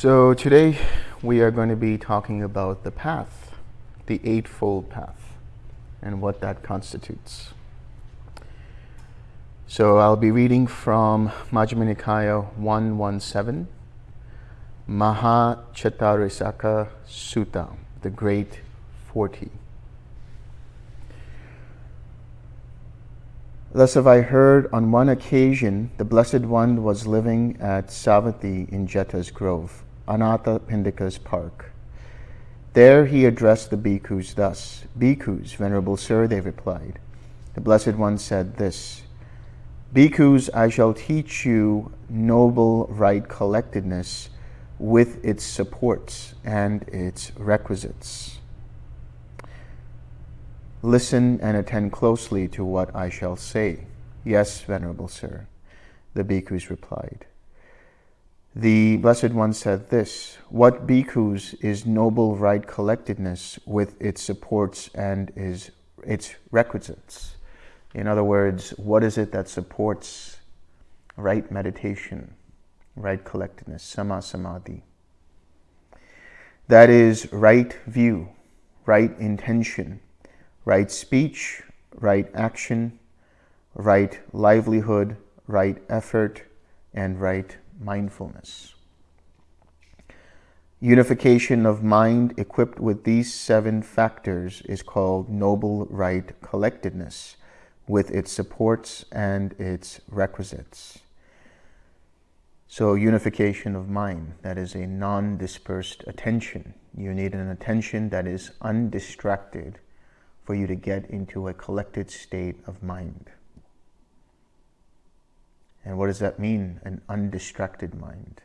So today we are going to be talking about the path, the Eightfold Path, and what that constitutes. So I'll be reading from Majjhima Nikaya 117, Mahacattarisaka Sutta, the Great Forty. Thus have I heard on one occasion the Blessed One was living at Savatthi in Jeta's Grove, Anathapindika's park. There he addressed the bhikkhus thus, Bhikkhus, Venerable Sir, they replied. The Blessed One said this, Bhikkhus, I shall teach you noble right collectedness with its supports and its requisites. Listen and attend closely to what I shall say. Yes, Venerable Sir, the bhikkhus replied. The Blessed One said this, What bhikkhus is noble right collectedness with its supports and is its requisites? In other words, what is it that supports right meditation, right collectedness, samma samadhi? That is right view, right intention, right speech, right action, right livelihood, right effort, and right mindfulness. Unification of mind equipped with these seven factors is called noble right collectedness with its supports and its requisites. So unification of mind, that is a non-dispersed attention. You need an attention that is undistracted for you to get into a collected state of mind. And what does that mean? An undistracted mind.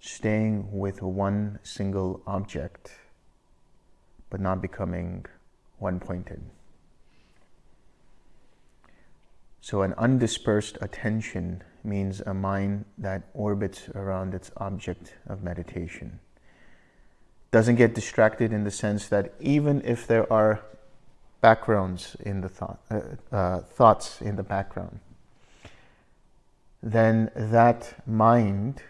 Staying with one single object, but not becoming one-pointed. So an undispersed attention means a mind that orbits around its object of meditation. Doesn't get distracted in the sense that even if there are backgrounds in the thought, uh, uh, thoughts in the background, then that mind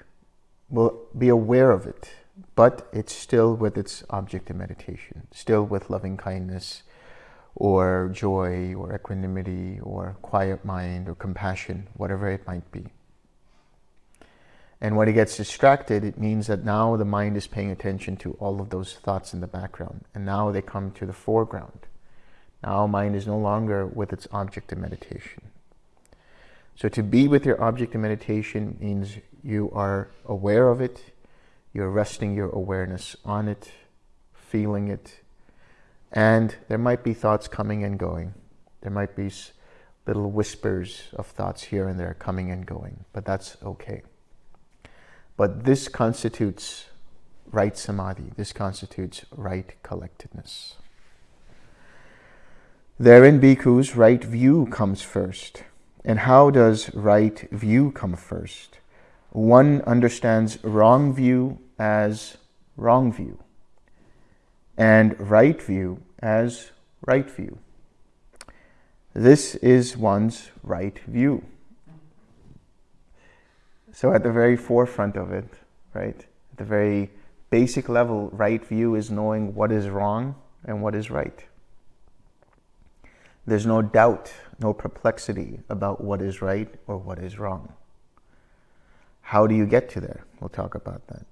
will be aware of it, but it's still with its object of meditation, still with loving kindness or joy or equanimity or quiet mind or compassion, whatever it might be. And when it gets distracted, it means that now the mind is paying attention to all of those thoughts in the background. And now they come to the foreground. Now mind is no longer with its object of meditation. So to be with your object of meditation means you are aware of it, you're resting your awareness on it, feeling it, and there might be thoughts coming and going. There might be little whispers of thoughts here and there coming and going, but that's okay. But this constitutes right samadhi. This constitutes right collectedness. Therein, bhikkhus, right view comes first. And how does right view come first? One understands wrong view as wrong view, and right view as right view. This is one's right view. So at the very forefront of it, right, at the very basic level, right view is knowing what is wrong and what is right. There's no doubt, no perplexity about what is right or what is wrong. How do you get to there? We'll talk about that.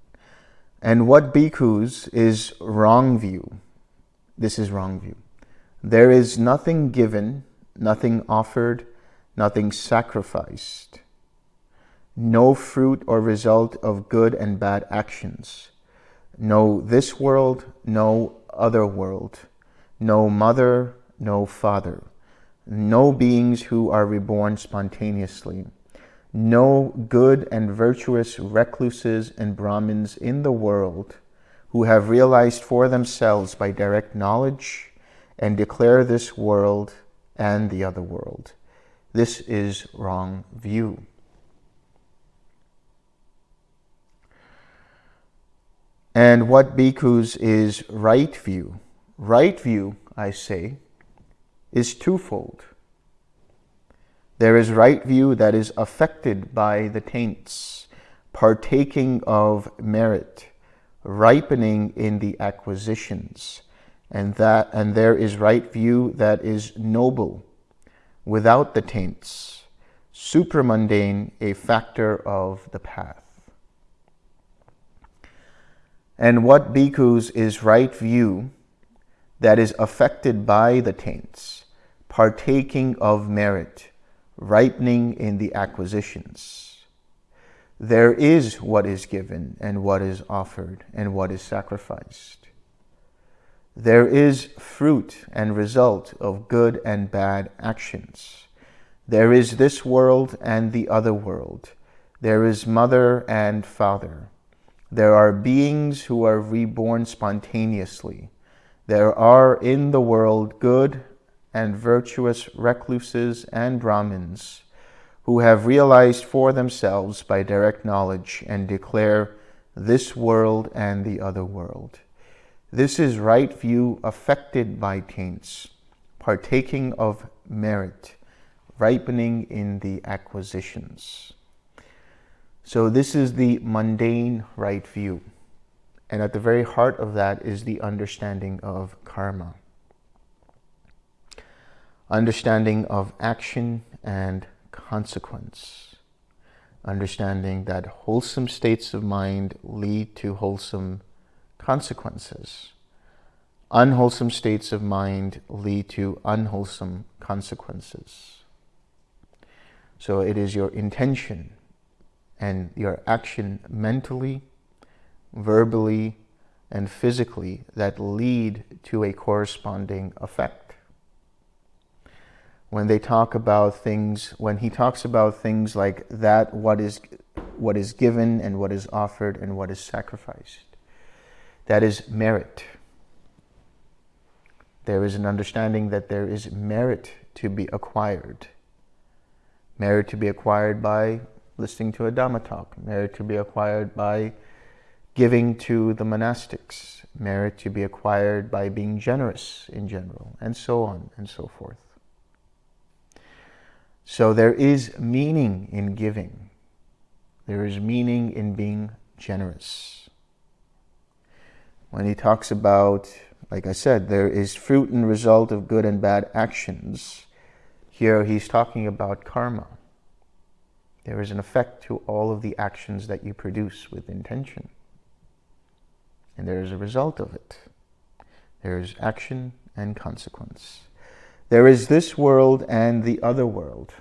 And what bhikkhus is wrong view. This is wrong view. There is nothing given, nothing offered, nothing sacrificed. No fruit or result of good and bad actions. No this world, no other world. No mother, no father, no beings who are reborn spontaneously, no good and virtuous recluses and Brahmins in the world who have realized for themselves by direct knowledge and declare this world and the other world. This is wrong view. And what bhikkhus is right view? Right view, I say, is twofold. There is right view that is affected by the taints, partaking of merit, ripening in the acquisitions, and that and there is right view that is noble, without the taints, supramundane, a factor of the path. And what bhikkhus is right view that is affected by the taints, partaking of merit, ripening in the acquisitions. There is what is given and what is offered and what is sacrificed. There is fruit and result of good and bad actions. There is this world and the other world. There is mother and father. There are beings who are reborn spontaneously. There are in the world good and virtuous recluses and Brahmins who have realized for themselves by direct knowledge and declare this world and the other world. This is right view affected by taints, partaking of merit, ripening in the acquisitions. So this is the mundane right view. And at the very heart of that is the understanding of karma. Understanding of action and consequence. Understanding that wholesome states of mind lead to wholesome consequences. Unwholesome states of mind lead to unwholesome consequences. So it is your intention and your action mentally, verbally, and physically that lead to a corresponding effect. When they talk about things, when he talks about things like that, what is, what is given and what is offered and what is sacrificed, that is merit. There is an understanding that there is merit to be acquired. Merit to be acquired by listening to a Dhamma talk. Merit to be acquired by giving to the monastics. Merit to be acquired by being generous in general, and so on and so forth. So there is meaning in giving. There is meaning in being generous when he talks about, like I said, there is fruit and result of good and bad actions. Here he's talking about karma. There is an effect to all of the actions that you produce with intention. And there is a result of it. There is action and consequence. There is this world and the other world.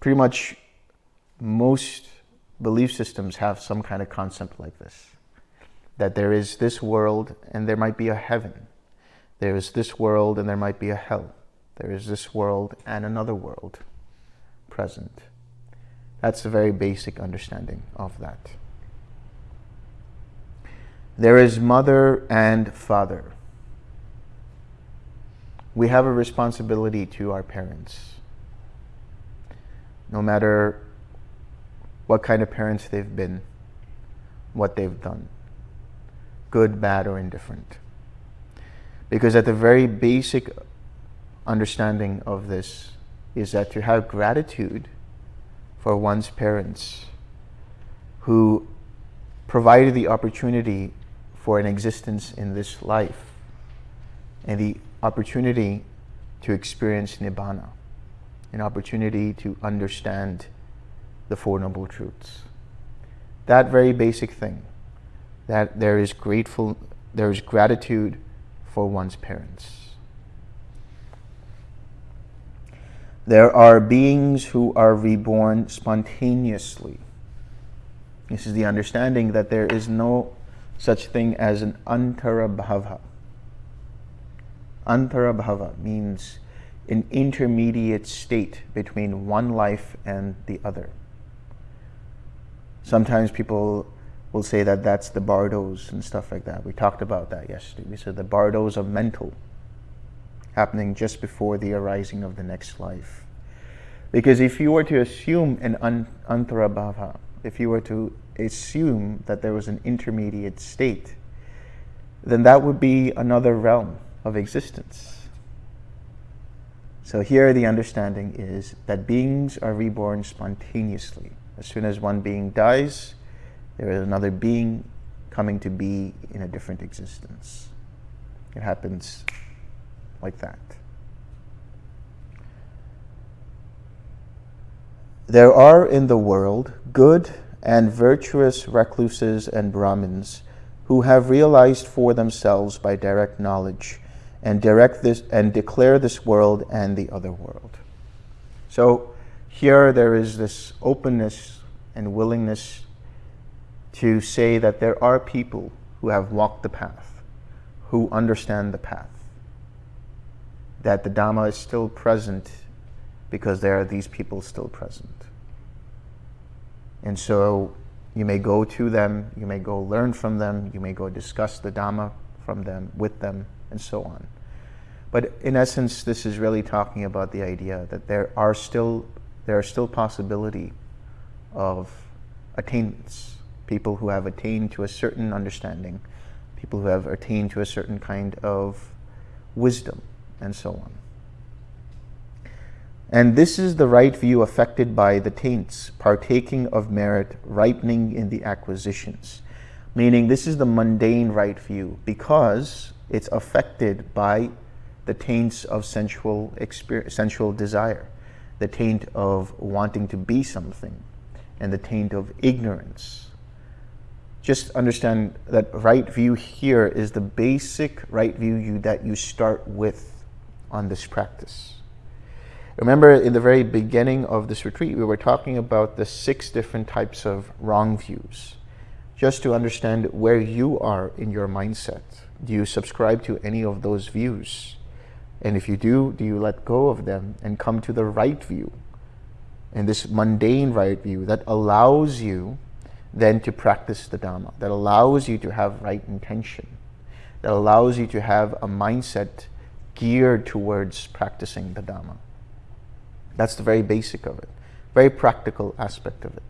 Pretty much most belief systems have some kind of concept like this. That there is this world and there might be a heaven. There is this world and there might be a hell. There is this world and another world present. That's a very basic understanding of that. There is mother and father. We have a responsibility to our parents. No matter what kind of parents they've been, what they've done, good, bad, or indifferent. Because at the very basic understanding of this is that to have gratitude for one's parents who provided the opportunity for an existence in this life and the opportunity to experience Nibbana, an opportunity to understand the Four Noble Truths. That very basic thing, that there is grateful, there is gratitude for one's parents. There are beings who are reborn spontaneously. This is the understanding that there is no such thing as an antarabhava. Antarabhava means an intermediate state between one life and the other. Sometimes people will say that that's the bardos and stuff like that. We talked about that yesterday. We said the bardos are mental, happening just before the arising of the next life. Because if you were to assume an antarabhava, if you were to assume that there was an intermediate state, then that would be another realm of existence. So here the understanding is that beings are reborn spontaneously As soon as one being dies, there is another being coming to be in a different existence. It happens like that. There are in the world good and virtuous recluses and Brahmins who have realized for themselves by direct knowledge and direct this and declare this world and the other world. So here there is this openness and willingness to say that there are people who have walked the path, who understand the path, that the Dhamma is still present because there are these people still present. And so you may go to them, you may go learn from them, you may go discuss the Dhamma from them, with them, and so on. But in essence, this is really talking about the idea that there are still, there are still possibility of attainments, people who have attained to a certain understanding, people who have attained to a certain kind of wisdom, and so on. And this is the right view affected by the taints, partaking of merit, ripening in the acquisitions. Meaning this is the mundane right view because it's affected by the taints of sensual, experience, sensual desire, the taint of wanting to be something, and the taint of ignorance. Just understand that right view here is the basic right view you, that you start with on this practice. Remember in the very beginning of this retreat, we were talking about the six different types of wrong views. Just to understand where you are in your mindset. Do you subscribe to any of those views? And if you do, do you let go of them and come to the right view? And this mundane right view that allows you then to practice the Dhamma, that allows you to have right intention, that allows you to have a mindset geared towards practicing the Dhamma. That's the very basic of it, very practical aspect of it.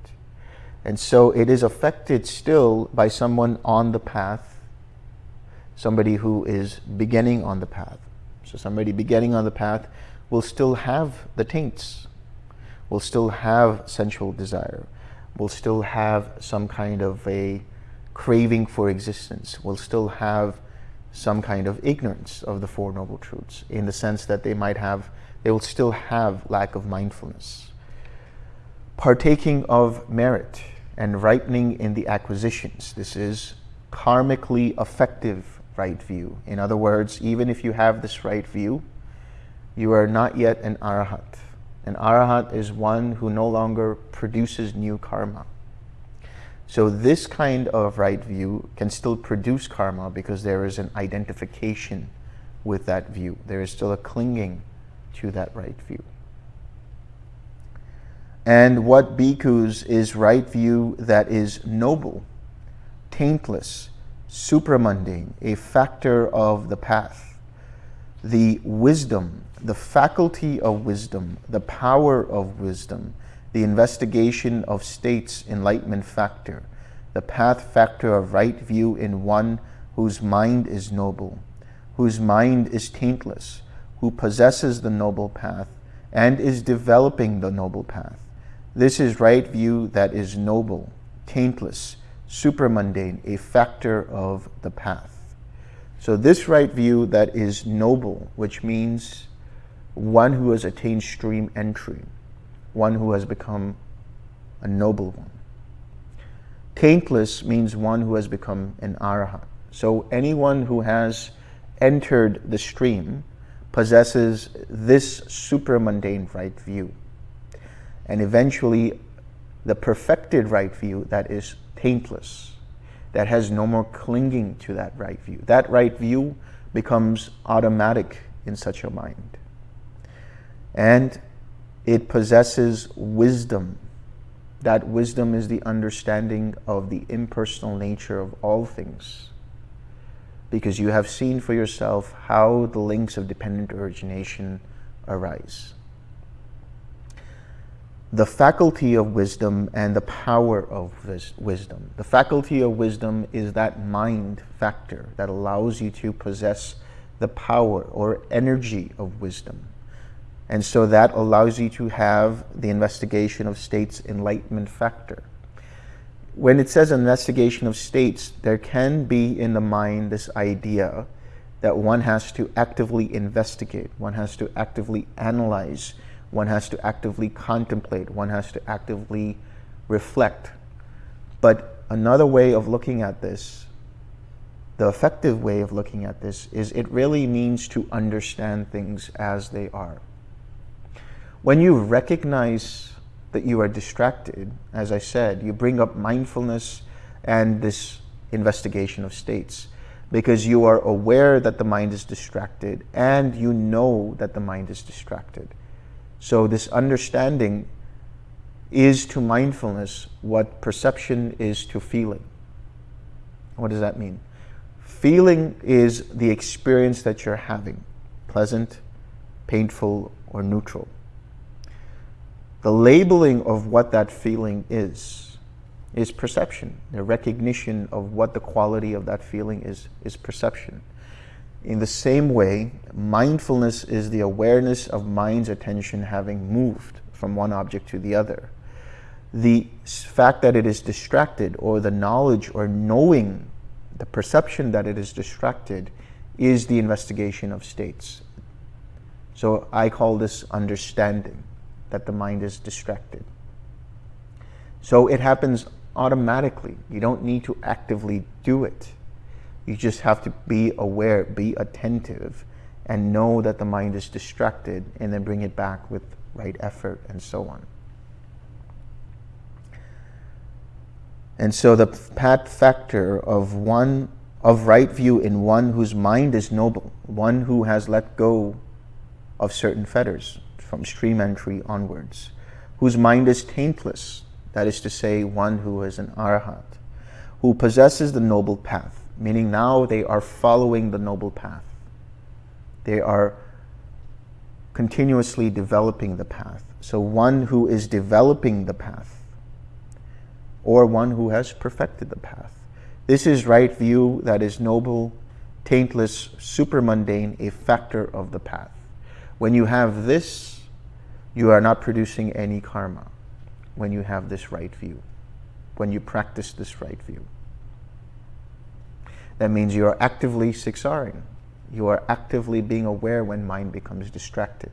And so it is affected still by someone on the path, somebody who is beginning on the path. So somebody beginning on the path will still have the taints, will still have sensual desire, will still have some kind of a craving for existence, will still have some kind of ignorance of the Four Noble Truths in the sense that they might have they will still have lack of mindfulness. Partaking of merit and ripening in the acquisitions. This is karmically effective right view. In other words, even if you have this right view, you are not yet an arahat. An arahat is one who no longer produces new karma. So this kind of right view can still produce karma because there is an identification with that view. There is still a clinging to that right view. And what bhikkhus is right view that is noble, taintless, supramundane, a factor of the path, the wisdom, the faculty of wisdom, the power of wisdom, the investigation of states enlightenment factor, the path factor of right view in one whose mind is noble, whose mind is taintless, who possesses the noble path and is developing the noble path. This is right view that is noble, taintless, supramundane, a factor of the path. So this right view that is noble, which means one who has attained stream entry, one who has become a noble one. Taintless means one who has become an arahat. So anyone who has entered the stream possesses this supramundane right view. And eventually, the perfected right view that is taintless, that has no more clinging to that right view. That right view becomes automatic in such a mind. And it possesses wisdom. That wisdom is the understanding of the impersonal nature of all things because you have seen for yourself how the links of dependent origination arise. The faculty of wisdom and the power of wisdom. The faculty of wisdom is that mind factor that allows you to possess the power or energy of wisdom. And so that allows you to have the investigation of states enlightenment factor. When it says investigation of states, there can be in the mind this idea that one has to actively investigate, one has to actively analyze, one has to actively contemplate, one has to actively reflect. But another way of looking at this, the effective way of looking at this, is it really means to understand things as they are. When you recognize that you are distracted, as I said, you bring up mindfulness and this investigation of states because you are aware that the mind is distracted and you know that the mind is distracted. So this understanding is to mindfulness what perception is to feeling. What does that mean? Feeling is the experience that you're having, pleasant, painful, or neutral. The labeling of what that feeling is, is perception. The recognition of what the quality of that feeling is, is perception. In the same way, mindfulness is the awareness of mind's attention having moved from one object to the other. The fact that it is distracted or the knowledge or knowing, the perception that it is distracted is the investigation of states. So I call this understanding that the mind is distracted. So it happens automatically. You don't need to actively do it. You just have to be aware, be attentive, and know that the mind is distracted, and then bring it back with right effort and so on. And so the path factor of one of right view in one whose mind is noble, one who has let go of certain fetters, from stream entry onwards, whose mind is taintless, that is to say, one who is an arhat, who possesses the noble path, meaning now they are following the noble path. They are continuously developing the path. So one who is developing the path, or one who has perfected the path. This is right view that is noble, taintless, supermundane, a factor of the path. When you have this you are not producing any karma when you have this right view, when you practice this right view. That means you are actively 6R-ing. You are actively being aware when mind becomes distracted.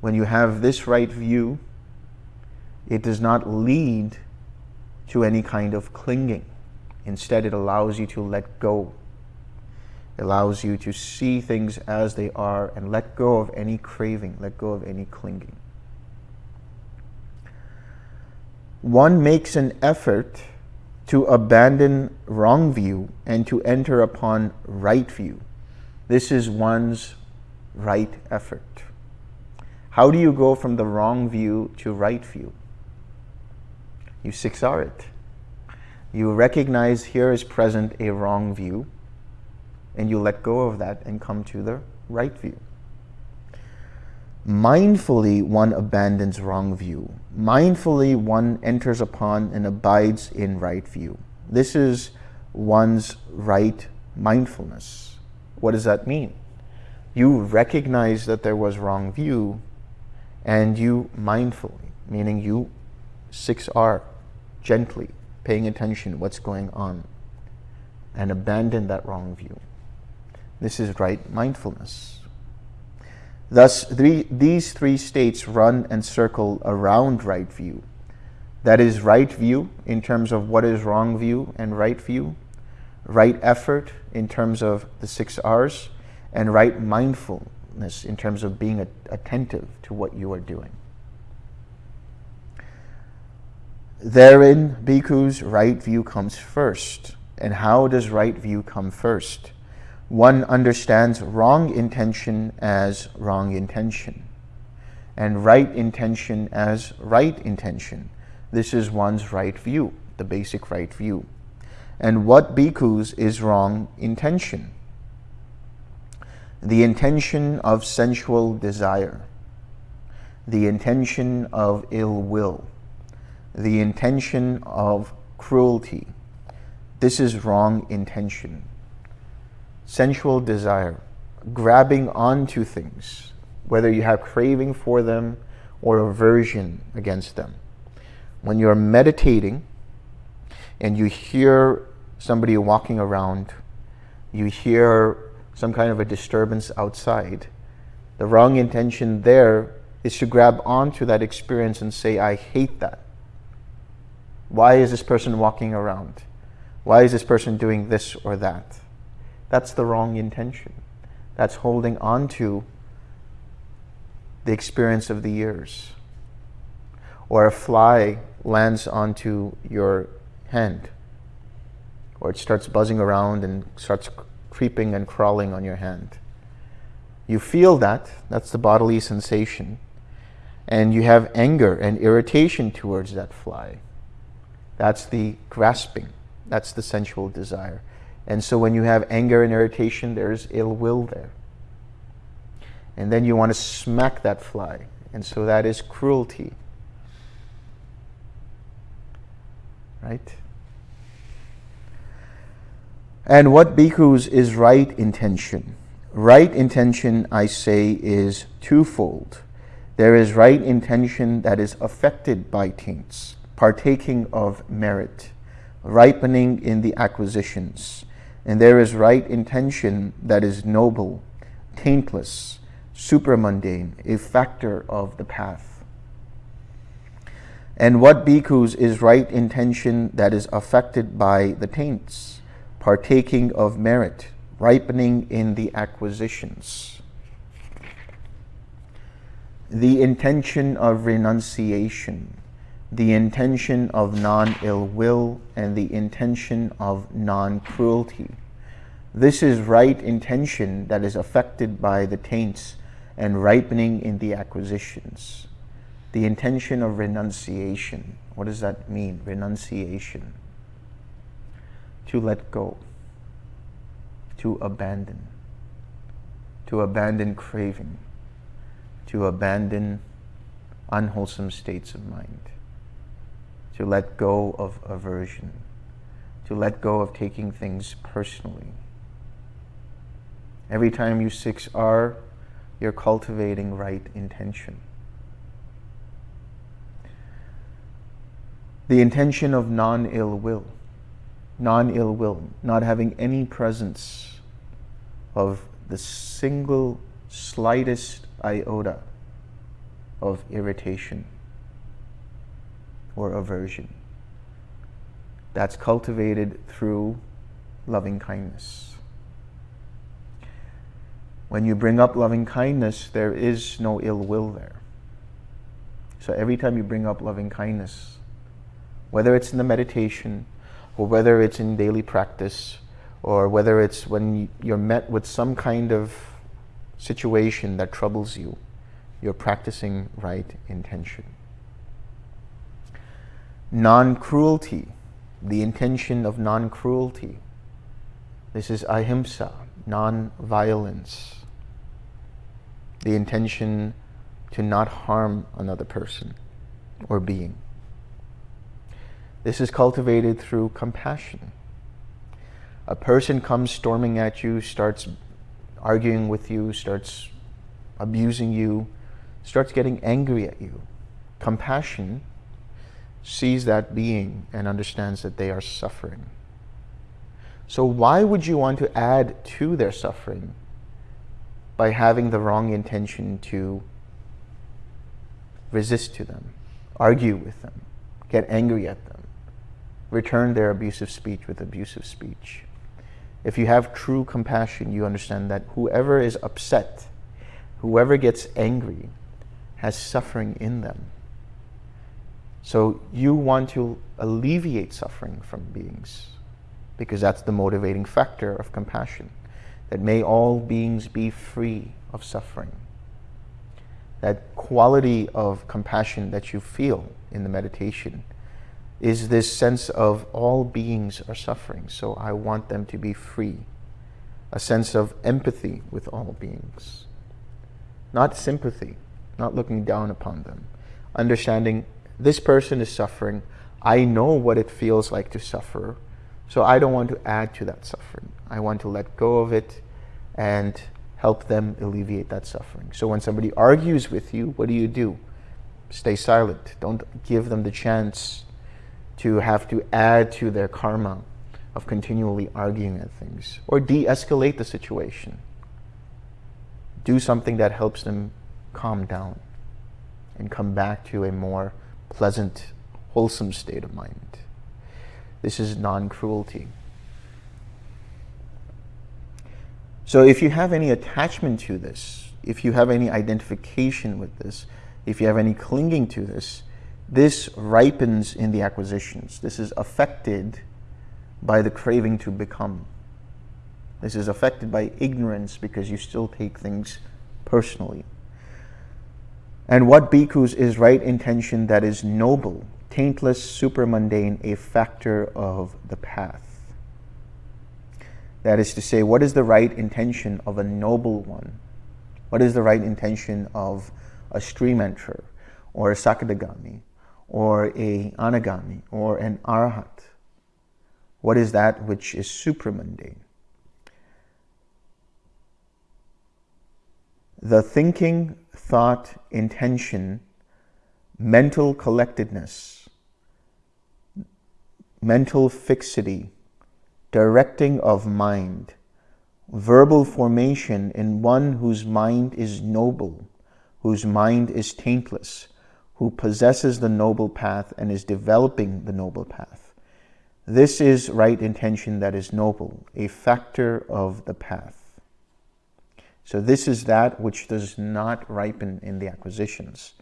When you have this right view, it does not lead to any kind of clinging. Instead, it allows you to let go allows you to see things as they are and let go of any craving, let go of any clinging. One makes an effort to abandon wrong view and to enter upon right view. This is one's right effort. How do you go from the wrong view to right view? You 6R it. You recognize here is present a wrong view and you let go of that and come to the right view. Mindfully, one abandons wrong view. Mindfully, one enters upon and abides in right view. This is one's right mindfulness. What does that mean? You recognize that there was wrong view and you mindfully, meaning you 6R, gently, paying attention what's going on and abandon that wrong view. This is right mindfulness. Thus, three, these three states run and circle around right view. That is right view in terms of what is wrong view and right view, right effort in terms of the six R's, and right mindfulness in terms of being attentive to what you are doing. Therein, bhikkhus, right view comes first. And how does right view come first? One understands wrong intention as wrong intention and right intention as right intention. This is one's right view, the basic right view. And what bhikkhus is wrong intention? The intention of sensual desire, the intention of ill will, the intention of cruelty. This is wrong intention sensual desire, grabbing onto things, whether you have craving for them or aversion against them. When you're meditating and you hear somebody walking around, you hear some kind of a disturbance outside, the wrong intention there is to grab onto that experience and say, I hate that. Why is this person walking around? Why is this person doing this or that? That's the wrong intention. That's holding on to the experience of the years. Or a fly lands onto your hand, or it starts buzzing around and starts creeping and crawling on your hand. You feel that, that's the bodily sensation, and you have anger and irritation towards that fly. That's the grasping. That's the sensual desire. And so when you have anger and irritation, there's ill will there. And then you want to smack that fly. And so that is cruelty. Right? And what bhikkhus is right intention? Right intention, I say, is twofold. There is right intention that is affected by taints partaking of merit, ripening in the acquisitions. And there is right intention that is noble, taintless, supramundane, a factor of the path. And what bhikkhus is right intention that is affected by the taints, partaking of merit, ripening in the acquisitions. The intention of renunciation, the intention of non-ill will and the intention of non-cruelty. This is right intention that is affected by the taints and ripening in the acquisitions. The intention of renunciation. What does that mean? Renunciation. To let go. To abandon. To abandon craving. To abandon unwholesome states of mind to let go of aversion, to let go of taking things personally. Every time you 6R, you're cultivating right intention. The intention of non-ill will, non-ill will, not having any presence of the single slightest iota of irritation or aversion. That's cultivated through loving kindness. When you bring up loving kindness, there is no ill will there. So every time you bring up loving kindness, whether it's in the meditation, or whether it's in daily practice, or whether it's when you're met with some kind of situation that troubles you, you're practicing right intention non-cruelty, the intention of non-cruelty. This is ahimsa, non-violence. The intention to not harm another person or being. This is cultivated through compassion. A person comes storming at you, starts arguing with you, starts abusing you, starts getting angry at you. Compassion sees that being and understands that they are suffering. So why would you want to add to their suffering by having the wrong intention to resist to them, argue with them, get angry at them, return their abusive speech with abusive speech? If you have true compassion, you understand that whoever is upset, whoever gets angry, has suffering in them. So you want to alleviate suffering from beings because that's the motivating factor of compassion. That may all beings be free of suffering. That quality of compassion that you feel in the meditation is this sense of all beings are suffering, so I want them to be free. A sense of empathy with all beings. Not sympathy, not looking down upon them. Understanding this person is suffering. I know what it feels like to suffer. So I don't want to add to that suffering. I want to let go of it and help them alleviate that suffering. So when somebody argues with you, what do you do? Stay silent. Don't give them the chance to have to add to their karma of continually arguing at things or de-escalate the situation. Do something that helps them calm down and come back to a more pleasant, wholesome state of mind. This is non-cruelty. So if you have any attachment to this, if you have any identification with this, if you have any clinging to this, this ripens in the acquisitions. This is affected by the craving to become. This is affected by ignorance because you still take things personally. And what bhikkhus is right intention that is noble, taintless, supermundane, a factor of the path. That is to say, what is the right intention of a noble one? What is the right intention of a stream enterer, or a sakadagami, or a anagami, or an arhat? What is that which is supramundane? The thinking, thought, intention, mental collectedness, mental fixity, directing of mind, verbal formation in one whose mind is noble, whose mind is taintless, who possesses the noble path and is developing the noble path. This is right intention that is noble, a factor of the path. So this is that which does not ripen in the acquisitions.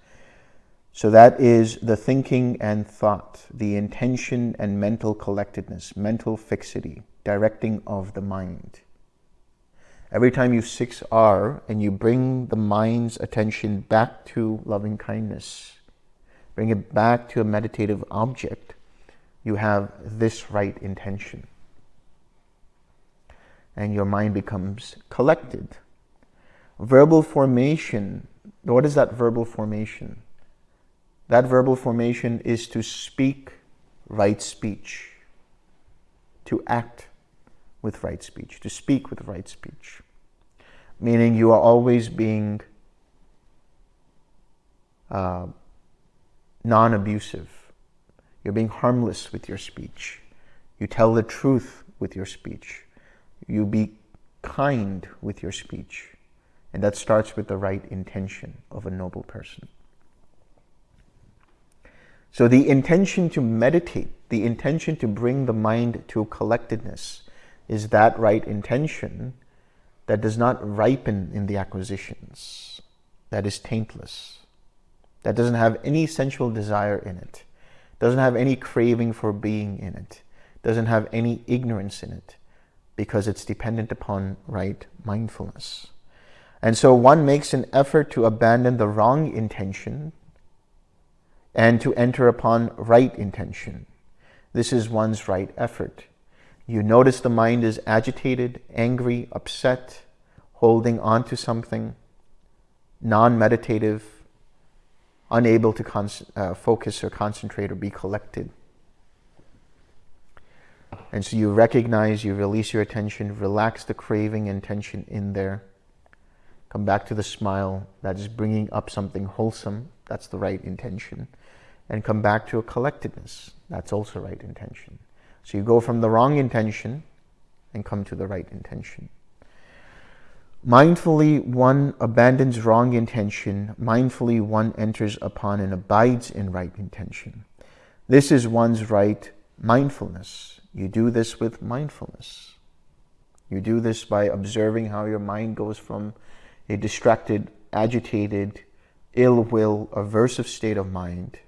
So that is the thinking and thought, the intention and mental collectedness, mental fixity, directing of the mind. Every time you 6R and you bring the mind's attention back to loving kindness, bring it back to a meditative object, you have this right intention. And your mind becomes collected. Verbal formation, what is that verbal formation? That verbal formation is to speak right speech, to act with right speech, to speak with right speech. Meaning you are always being uh, non-abusive you're being harmless with your speech. You tell the truth with your speech. You be kind with your speech. And that starts with the right intention of a noble person. So the intention to meditate, the intention to bring the mind to collectedness is that right intention that does not ripen in the acquisitions, that is taintless, that doesn't have any sensual desire in it doesn't have any craving for being in it, doesn't have any ignorance in it, because it's dependent upon right mindfulness. And so one makes an effort to abandon the wrong intention and to enter upon right intention. This is one's right effort. You notice the mind is agitated, angry, upset, holding on to something, non-meditative, unable to uh, focus or concentrate or be collected. And so you recognize, you release your attention, relax the craving and tension in there. Come back to the smile. That is bringing up something wholesome. That's the right intention. And come back to a collectedness. That's also right intention. So you go from the wrong intention and come to the right intention. Mindfully, one abandons wrong intention. Mindfully, one enters upon and abides in right intention. This is one's right mindfulness. You do this with mindfulness. You do this by observing how your mind goes from a distracted, agitated, ill will, aversive state of mind,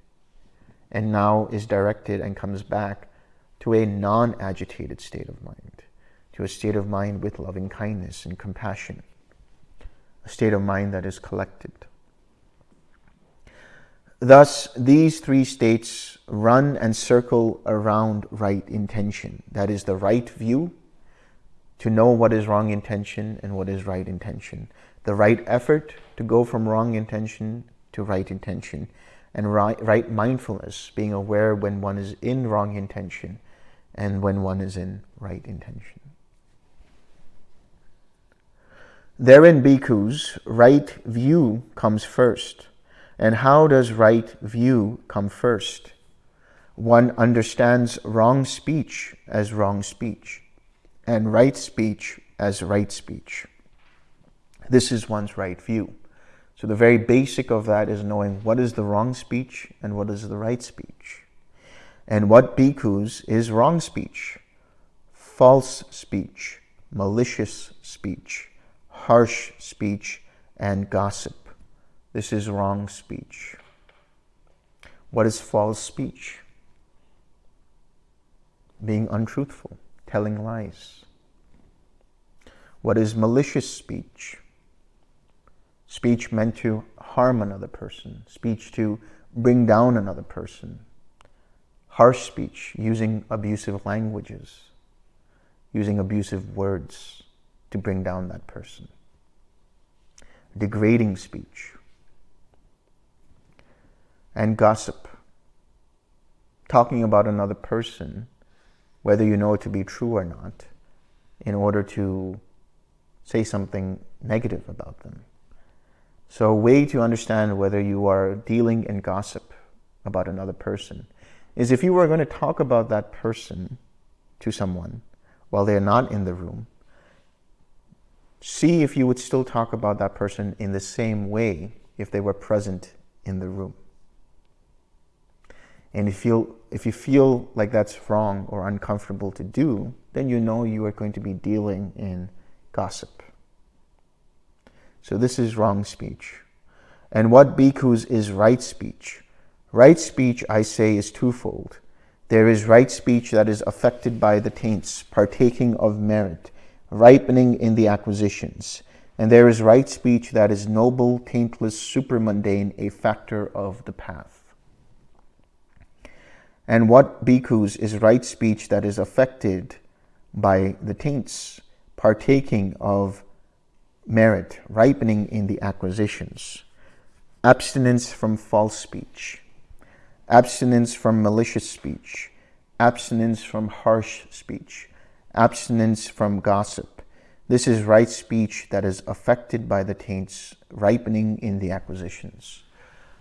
and now is directed and comes back to a non-agitated state of mind to a state of mind with loving kindness and compassion, a state of mind that is collected. Thus, these three states run and circle around right intention. That is the right view, to know what is wrong intention and what is right intention. The right effort to go from wrong intention to right intention. And right, right mindfulness, being aware when one is in wrong intention and when one is in right intention. Therein, bhikkhus, right view comes first. And how does right view come first? One understands wrong speech as wrong speech and right speech as right speech. This is one's right view. So the very basic of that is knowing what is the wrong speech and what is the right speech. And what bhikkhus is wrong speech, false speech, malicious speech, harsh speech, and gossip. This is wrong speech. What is false speech? Being untruthful, telling lies. What is malicious speech? Speech meant to harm another person, speech to bring down another person. Harsh speech, using abusive languages, using abusive words to bring down that person degrading speech, and gossip. Talking about another person, whether you know it to be true or not, in order to say something negative about them. So a way to understand whether you are dealing in gossip about another person is if you were going to talk about that person to someone while they're not in the room, see if you would still talk about that person in the same way if they were present in the room. And if you, if you feel like that's wrong or uncomfortable to do, then you know you are going to be dealing in gossip. So this is wrong speech. And what bhikkhus is right speech? Right speech, I say, is twofold. There is right speech that is affected by the taints, partaking of merit, ripening in the acquisitions. And there is right speech that is noble, taintless, supermundane, a factor of the path. And what bhikkhus is right speech that is affected by the taints, partaking of merit, ripening in the acquisitions. Abstinence from false speech, abstinence from malicious speech, abstinence from harsh speech, abstinence from gossip. This is right speech that is affected by the taints, ripening in the acquisitions.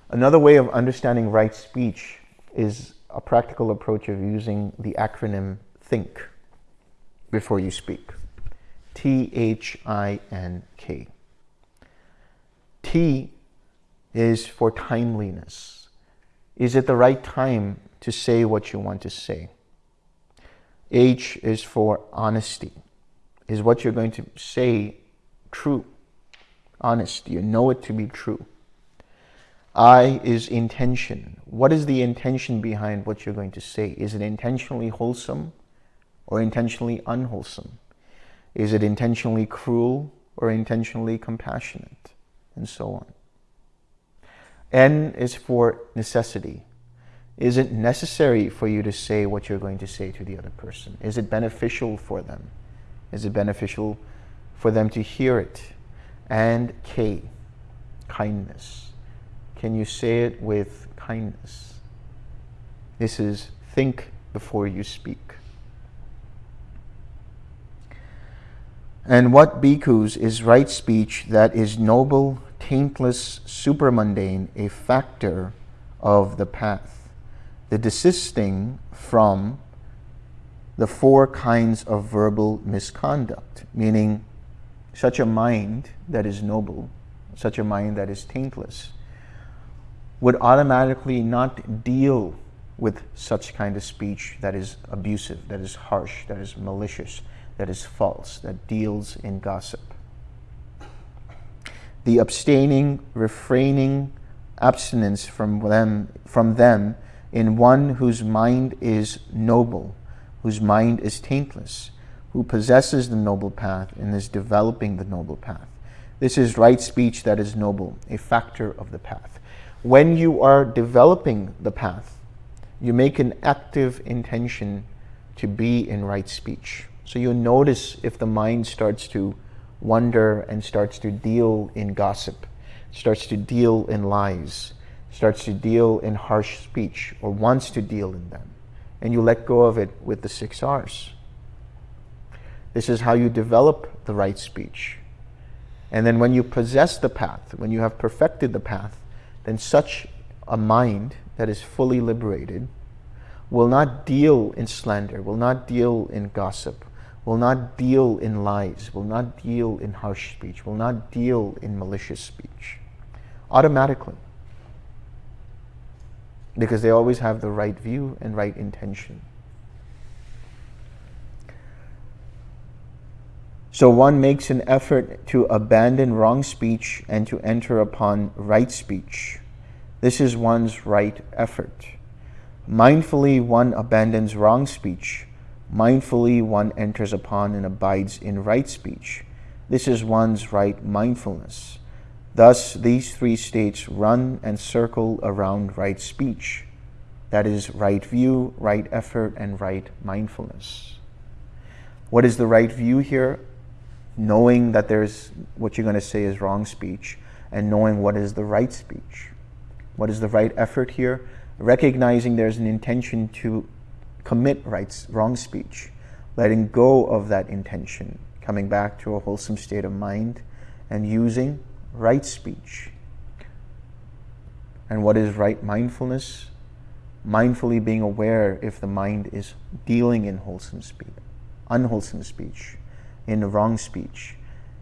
Another way of understanding right speech is a practical approach of using the acronym THINK before you speak. T-H-I-N-K. T is for timeliness. Is it the right time to say what you want to say? H is for honesty. Is what you're going to say true? Honest. You know it to be true. I is intention. What is the intention behind what you're going to say? Is it intentionally wholesome or intentionally unwholesome? Is it intentionally cruel or intentionally compassionate? And so on. N is for necessity. Is it necessary for you to say what you're going to say to the other person? Is it beneficial for them? Is it beneficial for them to hear it? And K, kindness. Can you say it with kindness? This is think before you speak. And what bhikkhus is right speech that is noble, taintless, supermundane, a factor of the path. The desisting from the four kinds of verbal misconduct, meaning such a mind that is noble, such a mind that is taintless, would automatically not deal with such kind of speech that is abusive, that is harsh, that is malicious, that is false, that deals in gossip. The abstaining, refraining, abstinence from them, from them in one whose mind is noble, whose mind is taintless, who possesses the noble path and is developing the noble path. This is right speech that is noble, a factor of the path. When you are developing the path, you make an active intention to be in right speech. So you notice if the mind starts to wonder and starts to deal in gossip, starts to deal in lies, starts to deal in harsh speech or wants to deal in them, and you let go of it with the six R's. This is how you develop the right speech. And then when you possess the path, when you have perfected the path, then such a mind that is fully liberated will not deal in slander, will not deal in gossip, will not deal in lies, will not deal in harsh speech, will not deal in malicious speech. Automatically. Because they always have the right view and right intention. So one makes an effort to abandon wrong speech and to enter upon right speech. This is one's right effort. Mindfully one abandons wrong speech. Mindfully one enters upon and abides in right speech. This is one's right mindfulness. Thus, these three states run and circle around right speech. That is right view, right effort, and right mindfulness. What is the right view here? knowing that there's what you're going to say is wrong speech and knowing what is the right speech. What is the right effort here? Recognizing there's an intention to commit rights, wrong speech, letting go of that intention, coming back to a wholesome state of mind and using right speech. And what is right mindfulness? Mindfully being aware if the mind is dealing in wholesome speech, unwholesome speech in wrong speech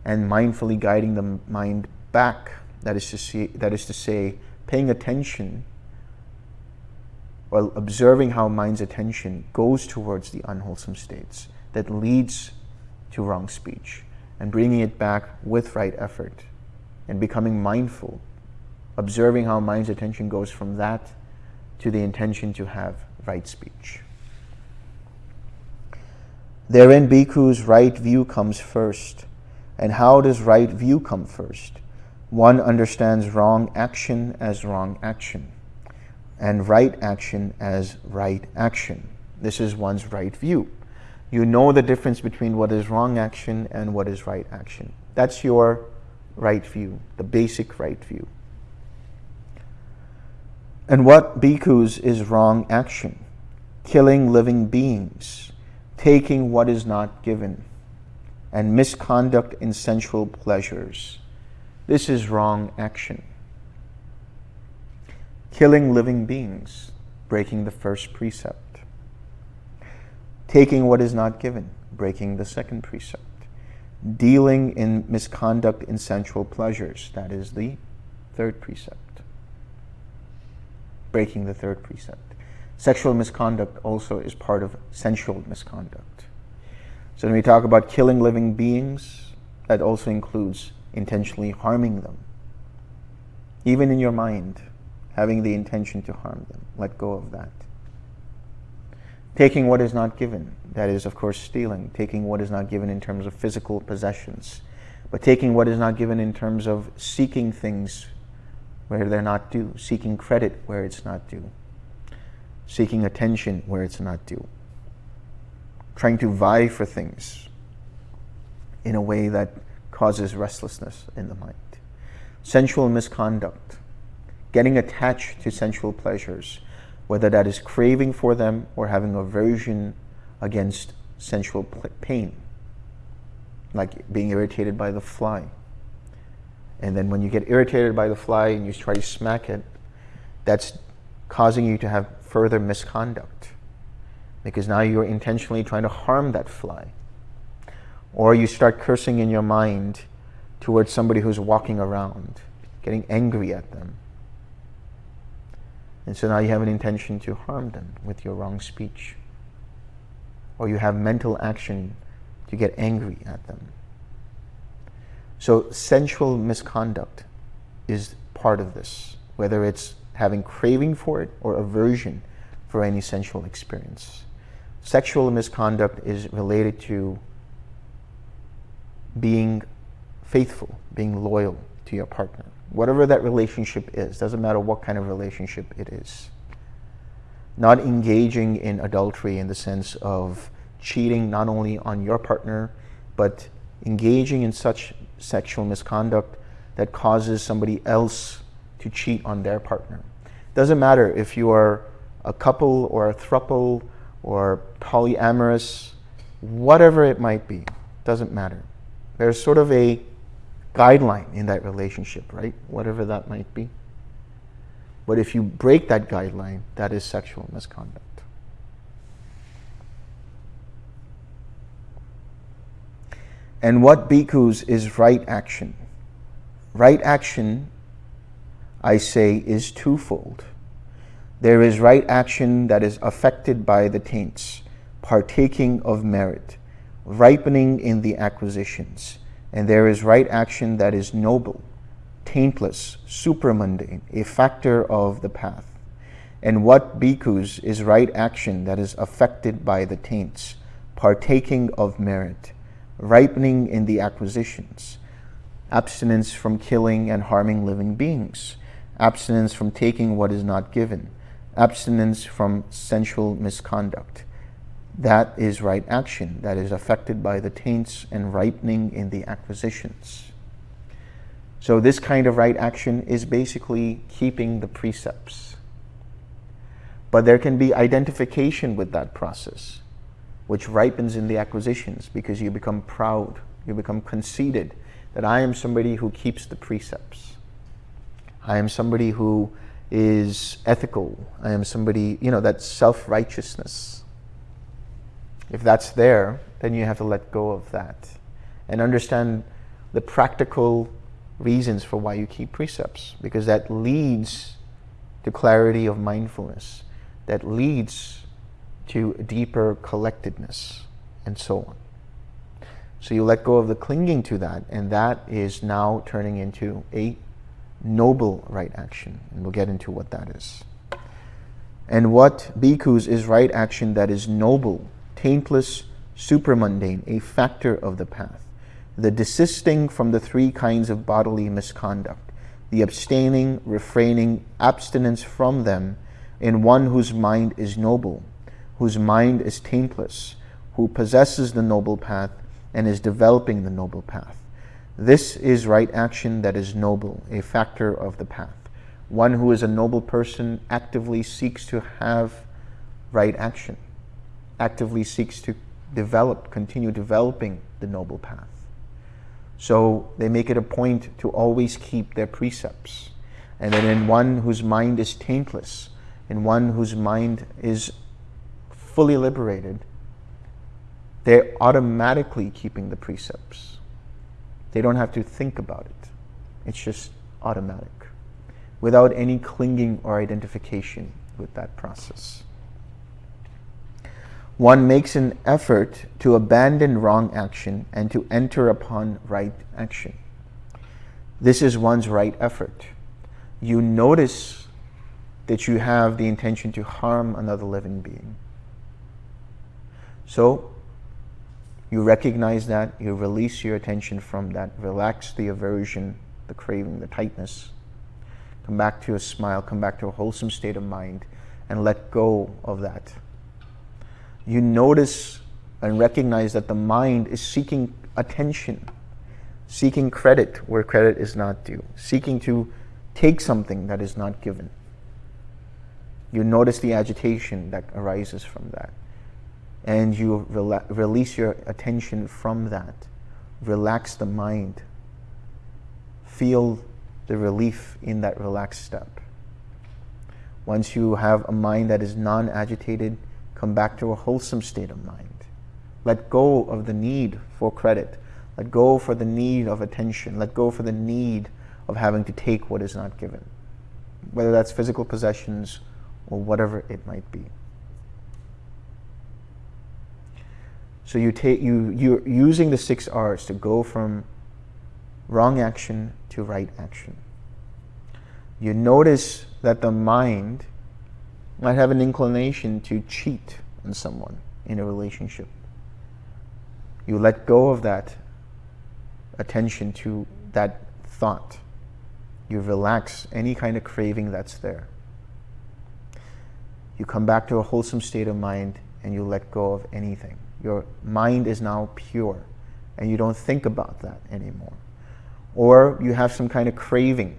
and mindfully guiding the mind back. That is to say, that is to say paying attention while observing how mind's attention goes towards the unwholesome states that leads to wrong speech and bringing it back with right effort and becoming mindful, observing how mind's attention goes from that to the intention to have right speech. Therein, bhikkhu's right view comes first. And how does right view come first? One understands wrong action as wrong action, and right action as right action. This is one's right view. You know the difference between what is wrong action and what is right action. That's your right view, the basic right view. And what bhikkhus is wrong action? Killing living beings, taking what is not given, and misconduct in sensual pleasures. This is wrong action. Killing living beings, breaking the first precept. Taking what is not given, breaking the second precept. Dealing in misconduct in sensual pleasures, that is the third precept. Breaking the third precept. Sexual misconduct also is part of sensual misconduct. So when we talk about killing living beings, that also includes intentionally harming them. Even in your mind, having the intention to harm them. Let go of that. Taking what is not given, that is, of course, stealing. Taking what is not given in terms of physical possessions. But taking what is not given in terms of seeking things where they're not due, seeking credit where it's not due seeking attention where it's not due, trying to vie for things in a way that causes restlessness in the mind. Sensual misconduct, getting attached to sensual pleasures, whether that is craving for them or having aversion against sensual pain, like being irritated by the fly. And then when you get irritated by the fly and you try to smack it, that's causing you to have further misconduct because now you're intentionally trying to harm that fly. Or you start cursing in your mind towards somebody who's walking around, getting angry at them. And so now you have an intention to harm them with your wrong speech. Or you have mental action to get angry at them. So sensual misconduct is part of this, whether it's having craving for it or aversion for any sensual experience. Sexual misconduct is related to being faithful, being loyal to your partner. Whatever that relationship is, doesn't matter what kind of relationship it is. Not engaging in adultery in the sense of cheating not only on your partner, but engaging in such sexual misconduct that causes somebody else to cheat on their partner. Doesn't matter if you are a couple or a thruple or polyamorous, whatever it might be, doesn't matter. There's sort of a guideline in that relationship, right? Whatever that might be. But if you break that guideline, that is sexual misconduct. And what bhikkhus is right action? Right action, I say, is twofold. There is right action that is affected by the taints, partaking of merit, ripening in the acquisitions. And there is right action that is noble, taintless, supramundane, a factor of the path. And what bhikkhus is right action that is affected by the taints, partaking of merit, ripening in the acquisitions, abstinence from killing and harming living beings, abstinence from taking what is not given, abstinence from sensual misconduct. That is right action that is affected by the taints and ripening in the acquisitions. So this kind of right action is basically keeping the precepts. But there can be identification with that process which ripens in the acquisitions because you become proud, you become conceited that I am somebody who keeps the precepts. I am somebody who is ethical. I am somebody, you know, that self-righteousness. If that's there, then you have to let go of that and understand the practical reasons for why you keep precepts because that leads to clarity of mindfulness. That leads to deeper collectedness and so on. So you let go of the clinging to that, and that is now turning into a noble right action. And we'll get into what that is. And what bhikkhus is right action that is noble, taintless, supramundane, a factor of the path. The desisting from the three kinds of bodily misconduct, the abstaining, refraining, abstinence from them in one whose mind is noble, whose mind is taintless, who possesses the noble path and is developing the noble path. This is right action that is noble, a factor of the path. One who is a noble person actively seeks to have right action, actively seeks to develop, continue developing the noble path. So they make it a point to always keep their precepts. And then in one whose mind is taintless, in one whose mind is fully liberated, they're automatically keeping the precepts. They don't have to think about it. It's just automatic, without any clinging or identification with that process. One makes an effort to abandon wrong action and to enter upon right action. This is one's right effort. You notice that you have the intention to harm another living being. So you recognize that, you release your attention from that, relax the aversion, the craving, the tightness. Come back to a smile, come back to a wholesome state of mind, and let go of that. You notice and recognize that the mind is seeking attention, seeking credit where credit is not due, seeking to take something that is not given. You notice the agitation that arises from that and you rela release your attention from that. Relax the mind. Feel the relief in that relaxed step. Once you have a mind that is non-agitated, come back to a wholesome state of mind. Let go of the need for credit. Let go for the need of attention. Let go for the need of having to take what is not given, whether that's physical possessions or whatever it might be. So you take you you're using the six R's to go from wrong action to right action. You notice that the mind might have an inclination to cheat on someone in a relationship. You let go of that attention to that thought. You relax any kind of craving that's there. You come back to a wholesome state of mind and you let go of anything. Your mind is now pure and you don't think about that anymore. Or you have some kind of craving.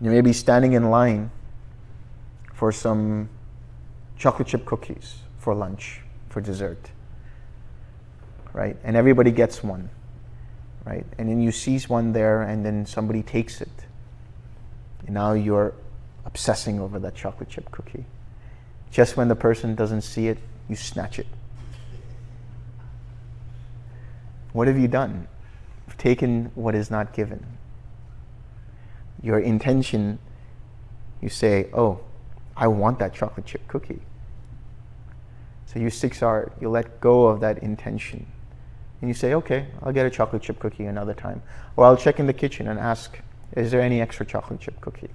You may be standing in line for some chocolate chip cookies for lunch, for dessert, right? And everybody gets one. right? And then you seize one there and then somebody takes it. And now you're obsessing over that chocolate chip cookie. Just when the person doesn't see it, you snatch it. What have you done? You've taken what is not given. Your intention, you say, oh, I want that chocolate chip cookie. So you 6R, you let go of that intention. And you say, okay, I'll get a chocolate chip cookie another time. Or I'll check in the kitchen and ask, is there any extra chocolate chip cookie?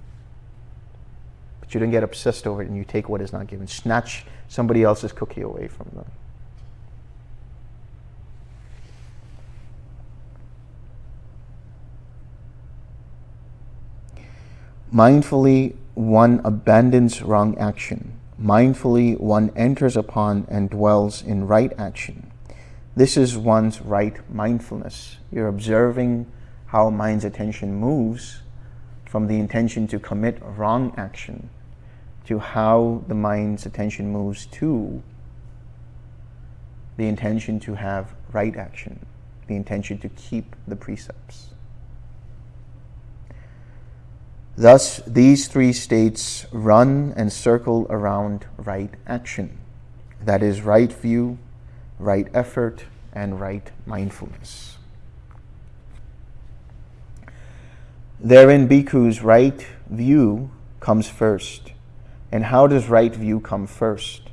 But you don't get obsessed over it and you take what is not given. Snatch somebody else's cookie away from them. Mindfully, one abandons wrong action. Mindfully, one enters upon and dwells in right action. This is one's right mindfulness. You're observing how mind's attention moves from the intention to commit wrong action to how the mind's attention moves to the intention to have right action, the intention to keep the precepts. Thus, these three states run and circle around right action. That is right view, right effort, and right mindfulness. Therein, bhikkhus, right view comes first. And how does right view come first?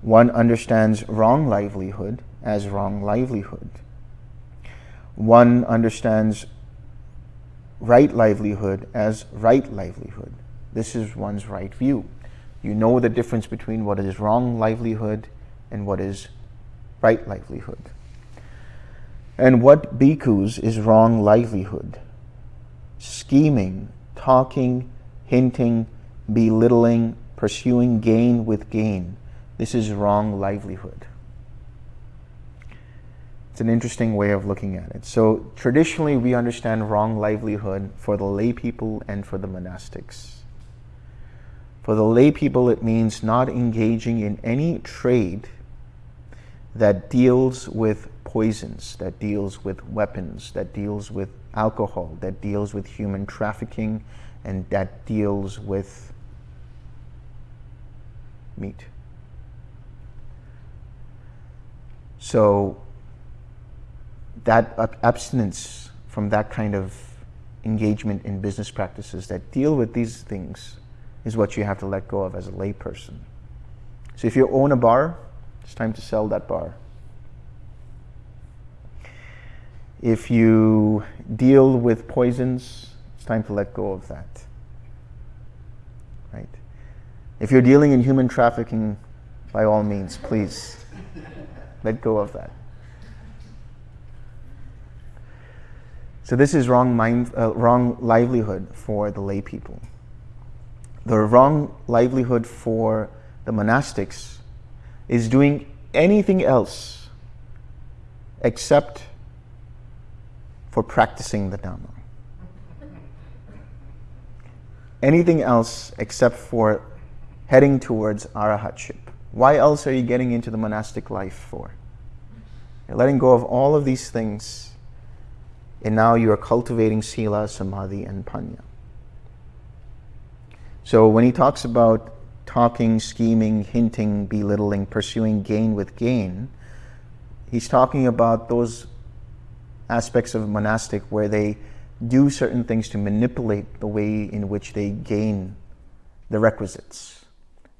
One understands wrong livelihood as wrong livelihood. One understands right livelihood as right livelihood. This is one's right view. You know the difference between what is wrong livelihood and what is right livelihood. And what bhikkhus is wrong livelihood? Scheming, talking, hinting, belittling, pursuing gain with gain. This is wrong livelihood. It's an interesting way of looking at it. So traditionally, we understand wrong livelihood for the lay people and for the monastics. For the lay people, it means not engaging in any trade that deals with poisons, that deals with weapons, that deals with alcohol, that deals with human trafficking, and that deals with meat. So that uh, abstinence from that kind of engagement in business practices that deal with these things is what you have to let go of as a layperson. So if you own a bar, it's time to sell that bar. If you deal with poisons, it's time to let go of that. Right? If you're dealing in human trafficking, by all means, please let go of that. So this is wrong, mind, uh, wrong livelihood for the lay people. The wrong livelihood for the monastics is doing anything else except for practicing the Dhamma. Anything else except for heading towards arahatship. Why else are you getting into the monastic life for? You're letting go of all of these things and now you are cultivating sila, samadhi, and panya. So when he talks about talking, scheming, hinting, belittling, pursuing gain with gain, he's talking about those aspects of monastic where they do certain things to manipulate the way in which they gain the requisites,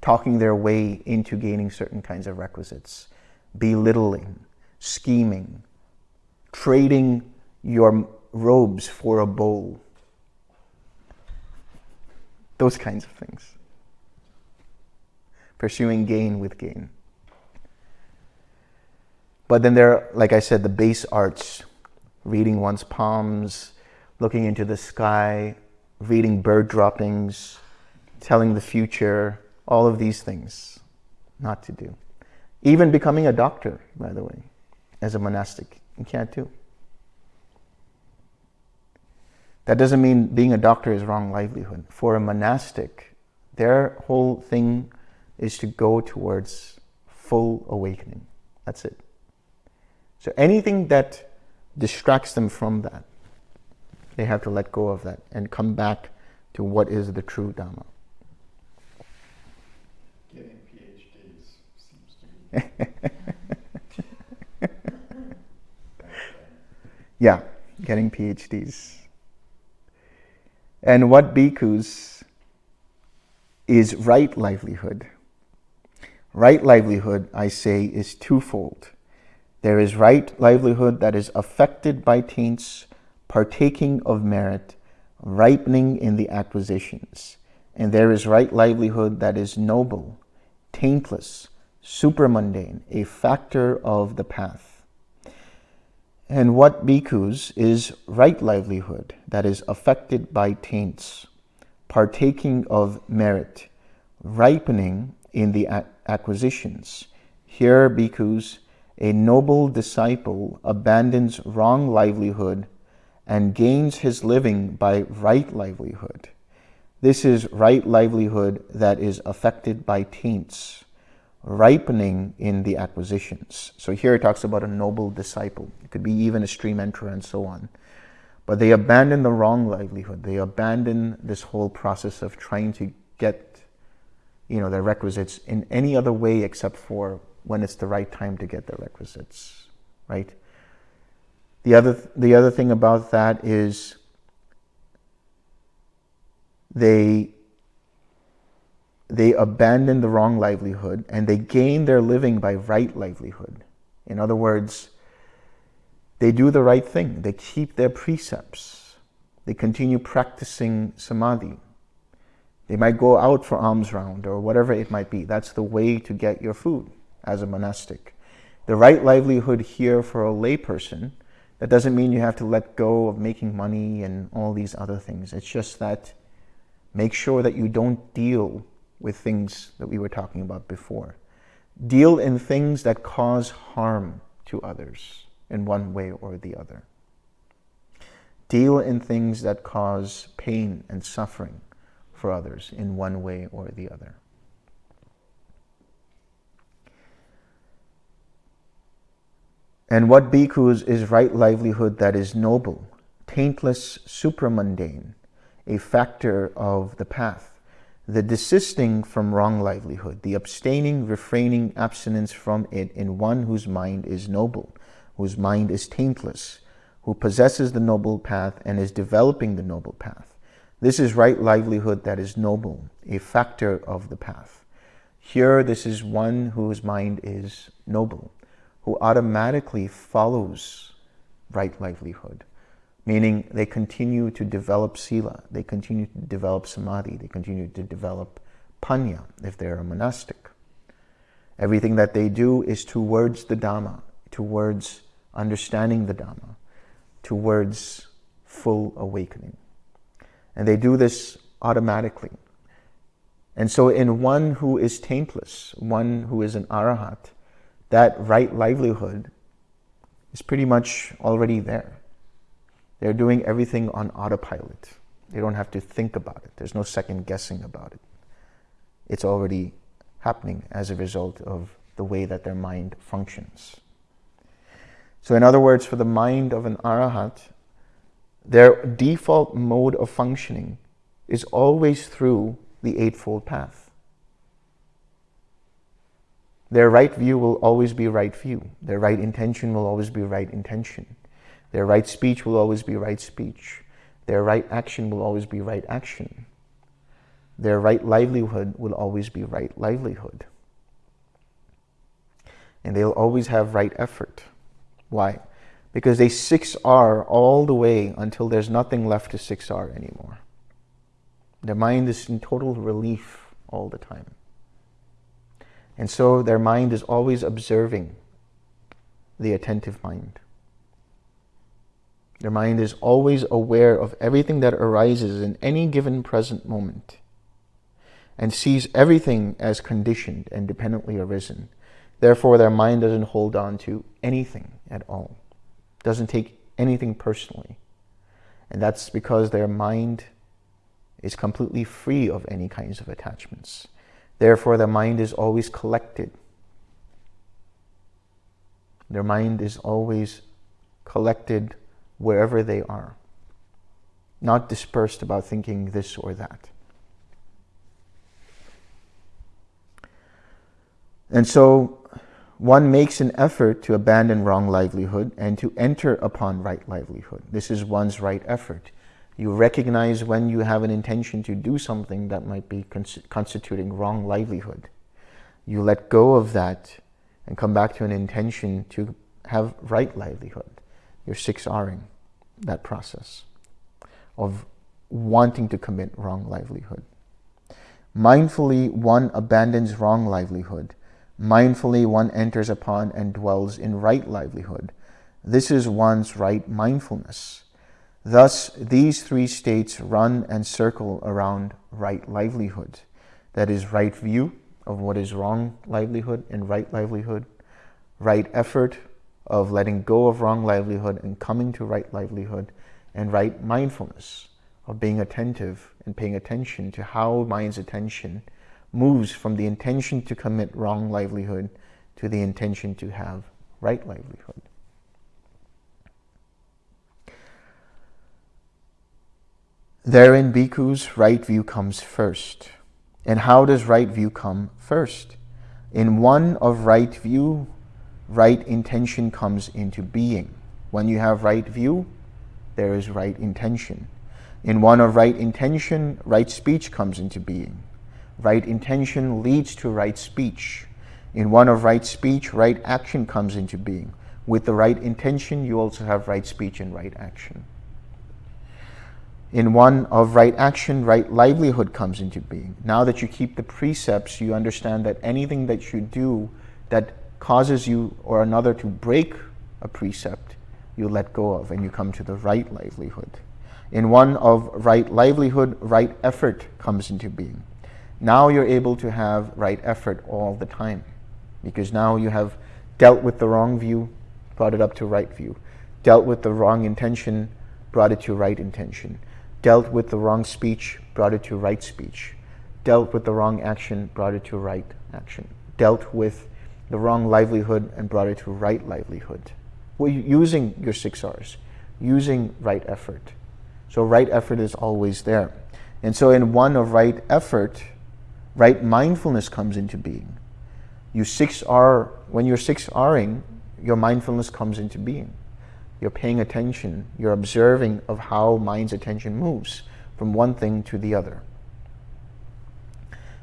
talking their way into gaining certain kinds of requisites, belittling, scheming, trading your robes for a bowl. Those kinds of things. Pursuing gain with gain. But then there are, like I said, the base arts, reading one's palms, looking into the sky, reading bird droppings, telling the future, all of these things not to do. Even becoming a doctor, by the way, as a monastic, you can't do. That doesn't mean being a doctor is wrong livelihood. For a monastic, their whole thing is to go towards full awakening. That's it. So anything that distracts them from that. They have to let go of that and come back to what is the true Dhamma. Getting PhDs seems to be. yeah, getting PhDs. And what bhikkhus is right livelihood? Right livelihood, I say, is twofold. There is right livelihood that is affected by taints, partaking of merit, ripening in the acquisitions. And there is right livelihood that is noble, taintless, supramundane, a factor of the path. And what bhikkhus is right livelihood that is affected by taints, partaking of merit, ripening in the acquisitions. Here, bhikkhus, a noble disciple abandons wrong livelihood and gains his living by right livelihood. This is right livelihood that is affected by taints, ripening in the acquisitions. So here it talks about a noble disciple. It could be even a stream enterer and so on. But they abandon the wrong livelihood. They abandon this whole process of trying to get you know, their requisites in any other way except for when it's the right time to get their requisites, right? The other, the other thing about that is they, they abandon the wrong livelihood and they gain their living by right livelihood. In other words, they do the right thing. They keep their precepts. They continue practicing samadhi. They might go out for alms round or whatever it might be. That's the way to get your food as a monastic. The right livelihood here for a layperson that doesn't mean you have to let go of making money and all these other things. It's just that make sure that you don't deal with things that we were talking about before. Deal in things that cause harm to others in one way or the other. Deal in things that cause pain and suffering for others in one way or the other. And what bhikkhus is right livelihood that is noble, taintless, supramundane, a factor of the path. The desisting from wrong livelihood, the abstaining, refraining, abstinence from it in one whose mind is noble, whose mind is taintless, who possesses the noble path and is developing the noble path. This is right livelihood that is noble, a factor of the path. Here, this is one whose mind is noble, who automatically follows right livelihood, meaning they continue to develop sila, they continue to develop samadhi, they continue to develop panya if they're a monastic. Everything that they do is towards the Dhamma, towards understanding the Dhamma, towards full awakening. And they do this automatically. And so in one who is taintless, one who is an arahat, that right livelihood is pretty much already there. They're doing everything on autopilot. They don't have to think about it. There's no second guessing about it. It's already happening as a result of the way that their mind functions. So in other words, for the mind of an arahat, their default mode of functioning is always through the Eightfold Path. Their right view will always be right view. Their right intention will always be right intention. Their right speech will always be right speech. Their right action will always be right action. Their right livelihood will always be right livelihood. And they'll always have right effort. Why? Because they 6R all the way until there's nothing left to 6R anymore. Their mind is in total relief all the time. And so their mind is always observing the attentive mind. Their mind is always aware of everything that arises in any given present moment and sees everything as conditioned and dependently arisen. Therefore, their mind doesn't hold on to anything at all, doesn't take anything personally. And that's because their mind is completely free of any kinds of attachments. Therefore, their mind is always collected. Their mind is always collected wherever they are, not dispersed about thinking this or that. And so one makes an effort to abandon wrong livelihood and to enter upon right livelihood. This is one's right effort. You recognize when you have an intention to do something that might be constituting wrong livelihood. You let go of that and come back to an intention to have right livelihood. You're 6Ring that process of wanting to commit wrong livelihood. Mindfully, one abandons wrong livelihood Mindfully, one enters upon and dwells in right livelihood. This is one's right mindfulness. Thus, these three states run and circle around right livelihood. That is right view of what is wrong livelihood and right livelihood, right effort of letting go of wrong livelihood and coming to right livelihood, and right mindfulness of being attentive and paying attention to how mind's attention moves from the intention to commit wrong livelihood to the intention to have right livelihood. Therein, bhikkhus, right view comes first. And how does right view come first? In one of right view, right intention comes into being. When you have right view, there is right intention. In one of right intention, right speech comes into being. Right intention leads to right speech. In one of right speech, right action comes into being. With the right intention, you also have right speech and right action. In one of right action, right livelihood comes into being. Now that you keep the precepts, you understand that anything that you do that causes you or another to break a precept, you let go of and you come to the right livelihood. In one of right livelihood, right effort comes into being. Now you're able to have right effort all the time because now you have dealt with the wrong view, brought it up to right view, dealt with the wrong intention, brought it to right intention, dealt with the wrong speech, brought it to right speech, dealt with the wrong action, brought it to right action, dealt with the wrong livelihood and brought it to right livelihood. Well, using your six R's, using right effort. So right effort is always there. And so in one of right effort, right mindfulness comes into being. You 6R, when you're 6Ring, your mindfulness comes into being. You're paying attention, you're observing of how mind's attention moves from one thing to the other.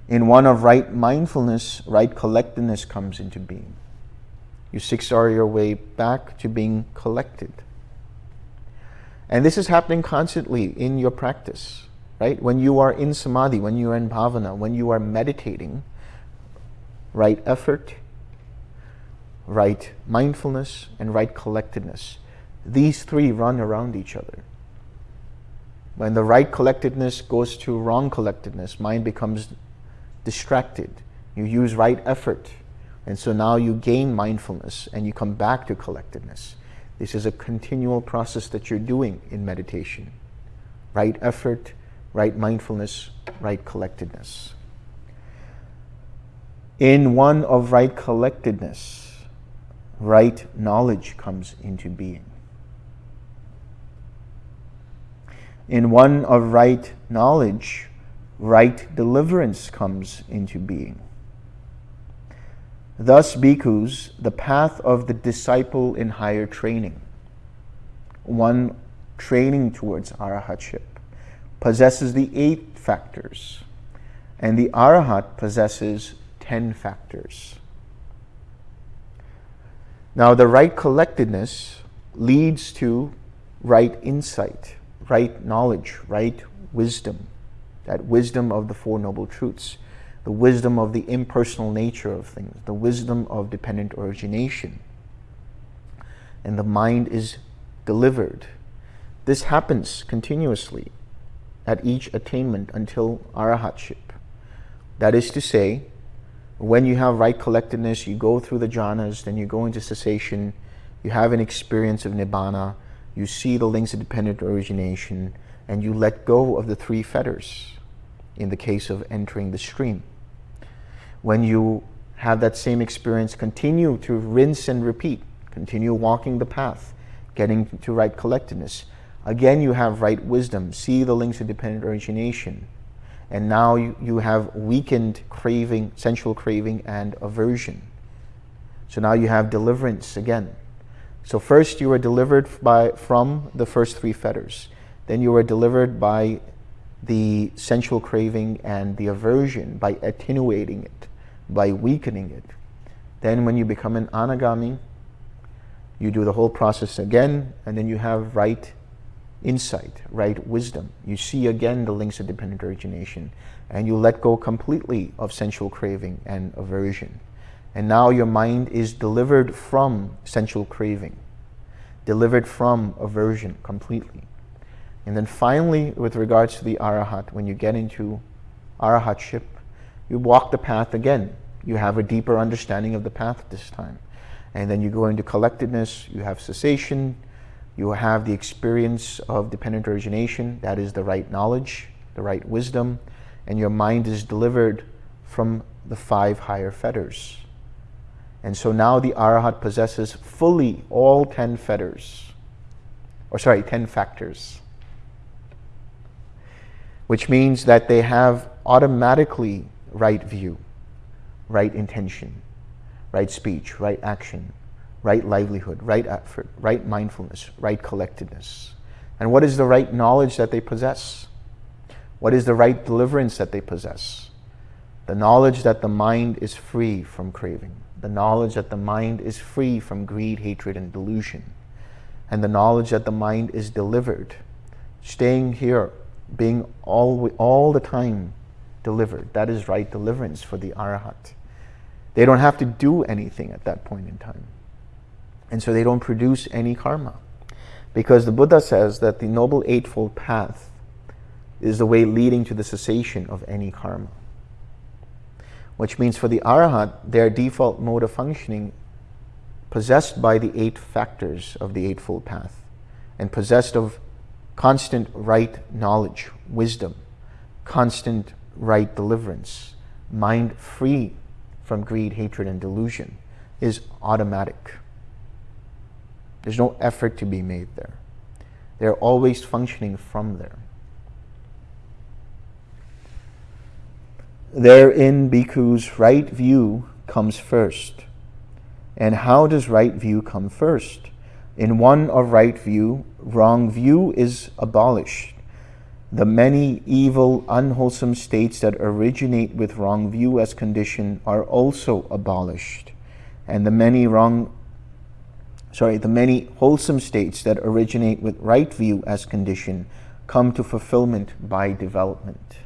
In one of right mindfulness, right collectedness comes into being. You 6R your way back to being collected. And this is happening constantly in your practice right? When you are in samadhi, when you are in bhavana, when you are meditating, right effort, right mindfulness, and right collectedness. These three run around each other. When the right collectedness goes to wrong collectedness, mind becomes distracted. You use right effort, and so now you gain mindfulness and you come back to collectedness. This is a continual process that you're doing in meditation. Right effort, right mindfulness, right collectedness. In one of right collectedness, right knowledge comes into being. In one of right knowledge, right deliverance comes into being. Thus, bhikkhus, the path of the disciple in higher training, one training towards arahatship, possesses the eight factors, and the arahat possesses 10 factors. Now, the right collectedness leads to right insight, right knowledge, right wisdom, that wisdom of the Four Noble Truths, the wisdom of the impersonal nature of things, the wisdom of dependent origination. And the mind is delivered. This happens continuously at each attainment until arahatship. That is to say, when you have right collectedness, you go through the jhanas, then you go into cessation, you have an experience of nibbana, you see the links of dependent origination, and you let go of the three fetters in the case of entering the stream. When you have that same experience, continue to rinse and repeat, continue walking the path, getting to right collectedness. Again, you have right wisdom. See the links of dependent origination. And now you, you have weakened craving, sensual craving, and aversion. So now you have deliverance again. So first you were delivered by, from the first three fetters. Then you were delivered by the sensual craving and the aversion by attenuating it, by weakening it. Then when you become an anagami, you do the whole process again, and then you have right insight, right wisdom. You see again the links of dependent origination, and you let go completely of sensual craving and aversion. And now your mind is delivered from sensual craving, delivered from aversion completely. And then finally, with regards to the arahat, when you get into arahatship, you walk the path again. You have a deeper understanding of the path this time. And then you go into collectedness, you have cessation, you have the experience of dependent origination, that is the right knowledge, the right wisdom, and your mind is delivered from the five higher fetters. And so now the arahat possesses fully all ten fetters, or sorry, ten factors, which means that they have automatically right view, right intention, right speech, right action, right livelihood, right effort, right mindfulness, right collectedness. And what is the right knowledge that they possess? What is the right deliverance that they possess? The knowledge that the mind is free from craving. The knowledge that the mind is free from greed, hatred, and delusion. And the knowledge that the mind is delivered. Staying here, being all, all the time delivered. That is right deliverance for the arahat. They don't have to do anything at that point in time. And so they don't produce any karma. Because the Buddha says that the Noble Eightfold Path is the way leading to the cessation of any karma. Which means for the Arhat, their default mode of functioning possessed by the eight factors of the Eightfold Path and possessed of constant right knowledge, wisdom, constant right deliverance, mind free from greed, hatred, and delusion is automatic. There's no effort to be made there. They're always functioning from there. Therein, bhikkhus, right view comes first. And how does right view come first? In one of right view, wrong view is abolished. The many evil, unwholesome states that originate with wrong view as condition are also abolished. And the many wrong sorry, the many wholesome states that originate with right view as condition come to fulfillment by development.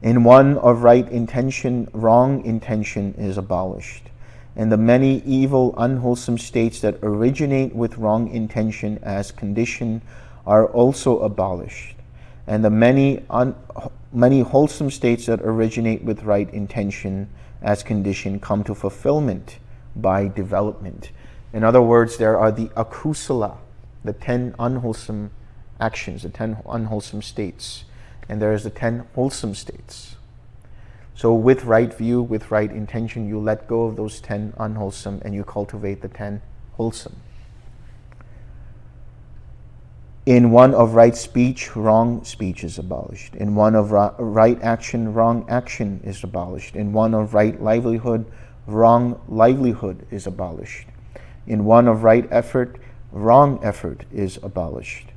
In one of right intention, wrong intention is abolished. And the many evil, unwholesome states that originate with wrong intention as condition are also abolished. And the many, many wholesome states that originate with right intention as condition come to fulfillment by development. In other words, there are the akusala, the ten unwholesome actions, the ten unwholesome states, and there is the ten wholesome states. So with right view, with right intention, you let go of those ten unwholesome and you cultivate the ten wholesome. In one of right speech, wrong speech is abolished. In one of right action, wrong action is abolished. In one of right livelihood, wrong livelihood is abolished. In one of right effort, wrong effort is abolished.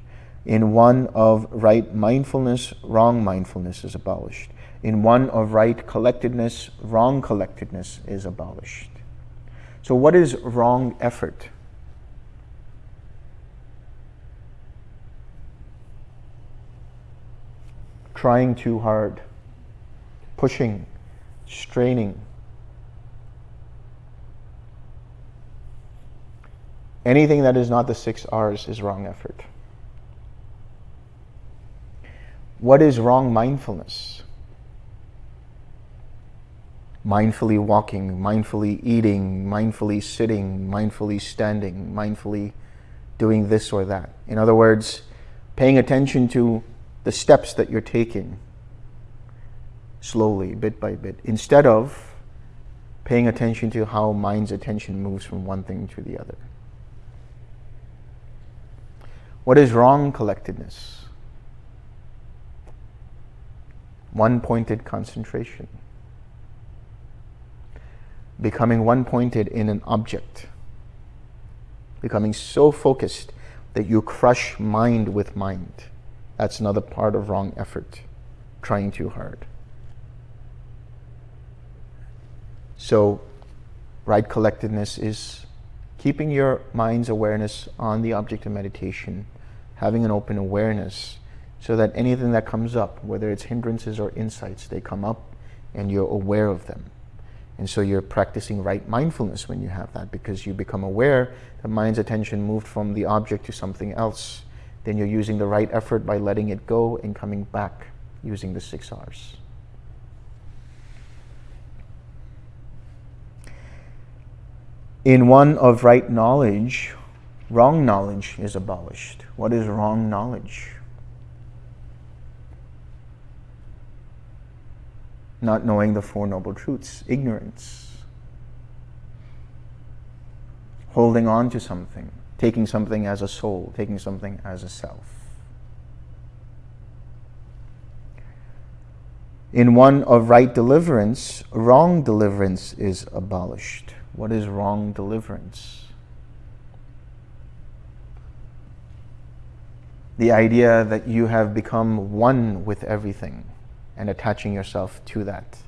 In one of right mindfulness, wrong mindfulness is abolished. In one of right collectedness, wrong collectedness is abolished. So what is wrong effort? Trying too hard, pushing, straining, Anything that is not the six R's is wrong effort. What is wrong mindfulness? Mindfully walking, mindfully eating, mindfully sitting, mindfully standing, mindfully doing this or that. In other words, paying attention to the steps that you're taking slowly, bit by bit, instead of paying attention to how mind's attention moves from one thing to the other. What is wrong collectedness? One pointed concentration. Becoming one pointed in an object. Becoming so focused that you crush mind with mind. That's another part of wrong effort, trying too hard. So, right collectedness is keeping your mind's awareness on the object of meditation, having an open awareness, so that anything that comes up, whether it's hindrances or insights, they come up and you're aware of them. And so you're practicing right mindfulness when you have that because you become aware that mind's attention moved from the object to something else. Then you're using the right effort by letting it go and coming back using the six R's. In one of right knowledge, wrong knowledge is abolished. What is wrong knowledge? Not knowing the Four Noble Truths, ignorance. Holding on to something, taking something as a soul, taking something as a self. In one of right deliverance, wrong deliverance is abolished. What is wrong deliverance? The idea that you have become one with everything and attaching yourself to that.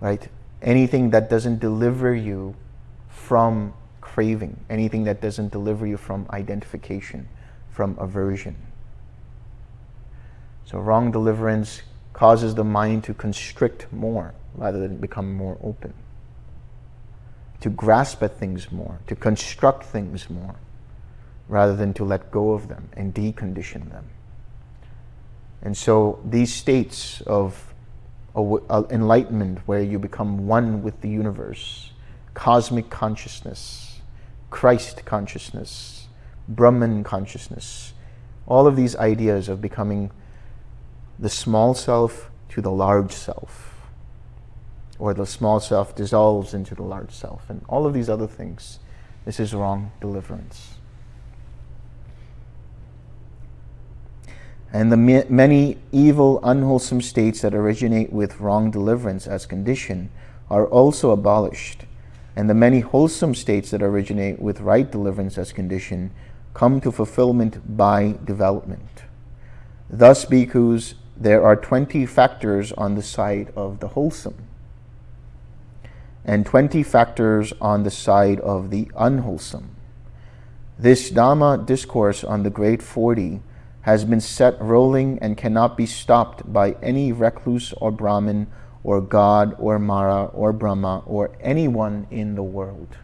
Right? Anything that doesn't deliver you from craving, anything that doesn't deliver you from identification, from aversion. So wrong deliverance causes the mind to constrict more rather than become more open to grasp at things more, to construct things more, rather than to let go of them and decondition them. And so these states of enlightenment where you become one with the universe, cosmic consciousness, Christ consciousness, Brahman consciousness, all of these ideas of becoming the small self to the large self, or the small self dissolves into the large self, and all of these other things. This is wrong deliverance. And the many evil, unwholesome states that originate with wrong deliverance as condition are also abolished. And the many wholesome states that originate with right deliverance as condition come to fulfillment by development. Thus, bhikkhus, there are 20 factors on the side of the wholesome and 20 factors on the side of the unwholesome. This Dhamma discourse on the Great Forty has been set rolling and cannot be stopped by any recluse or Brahmin or God or Mara or Brahma or anyone in the world.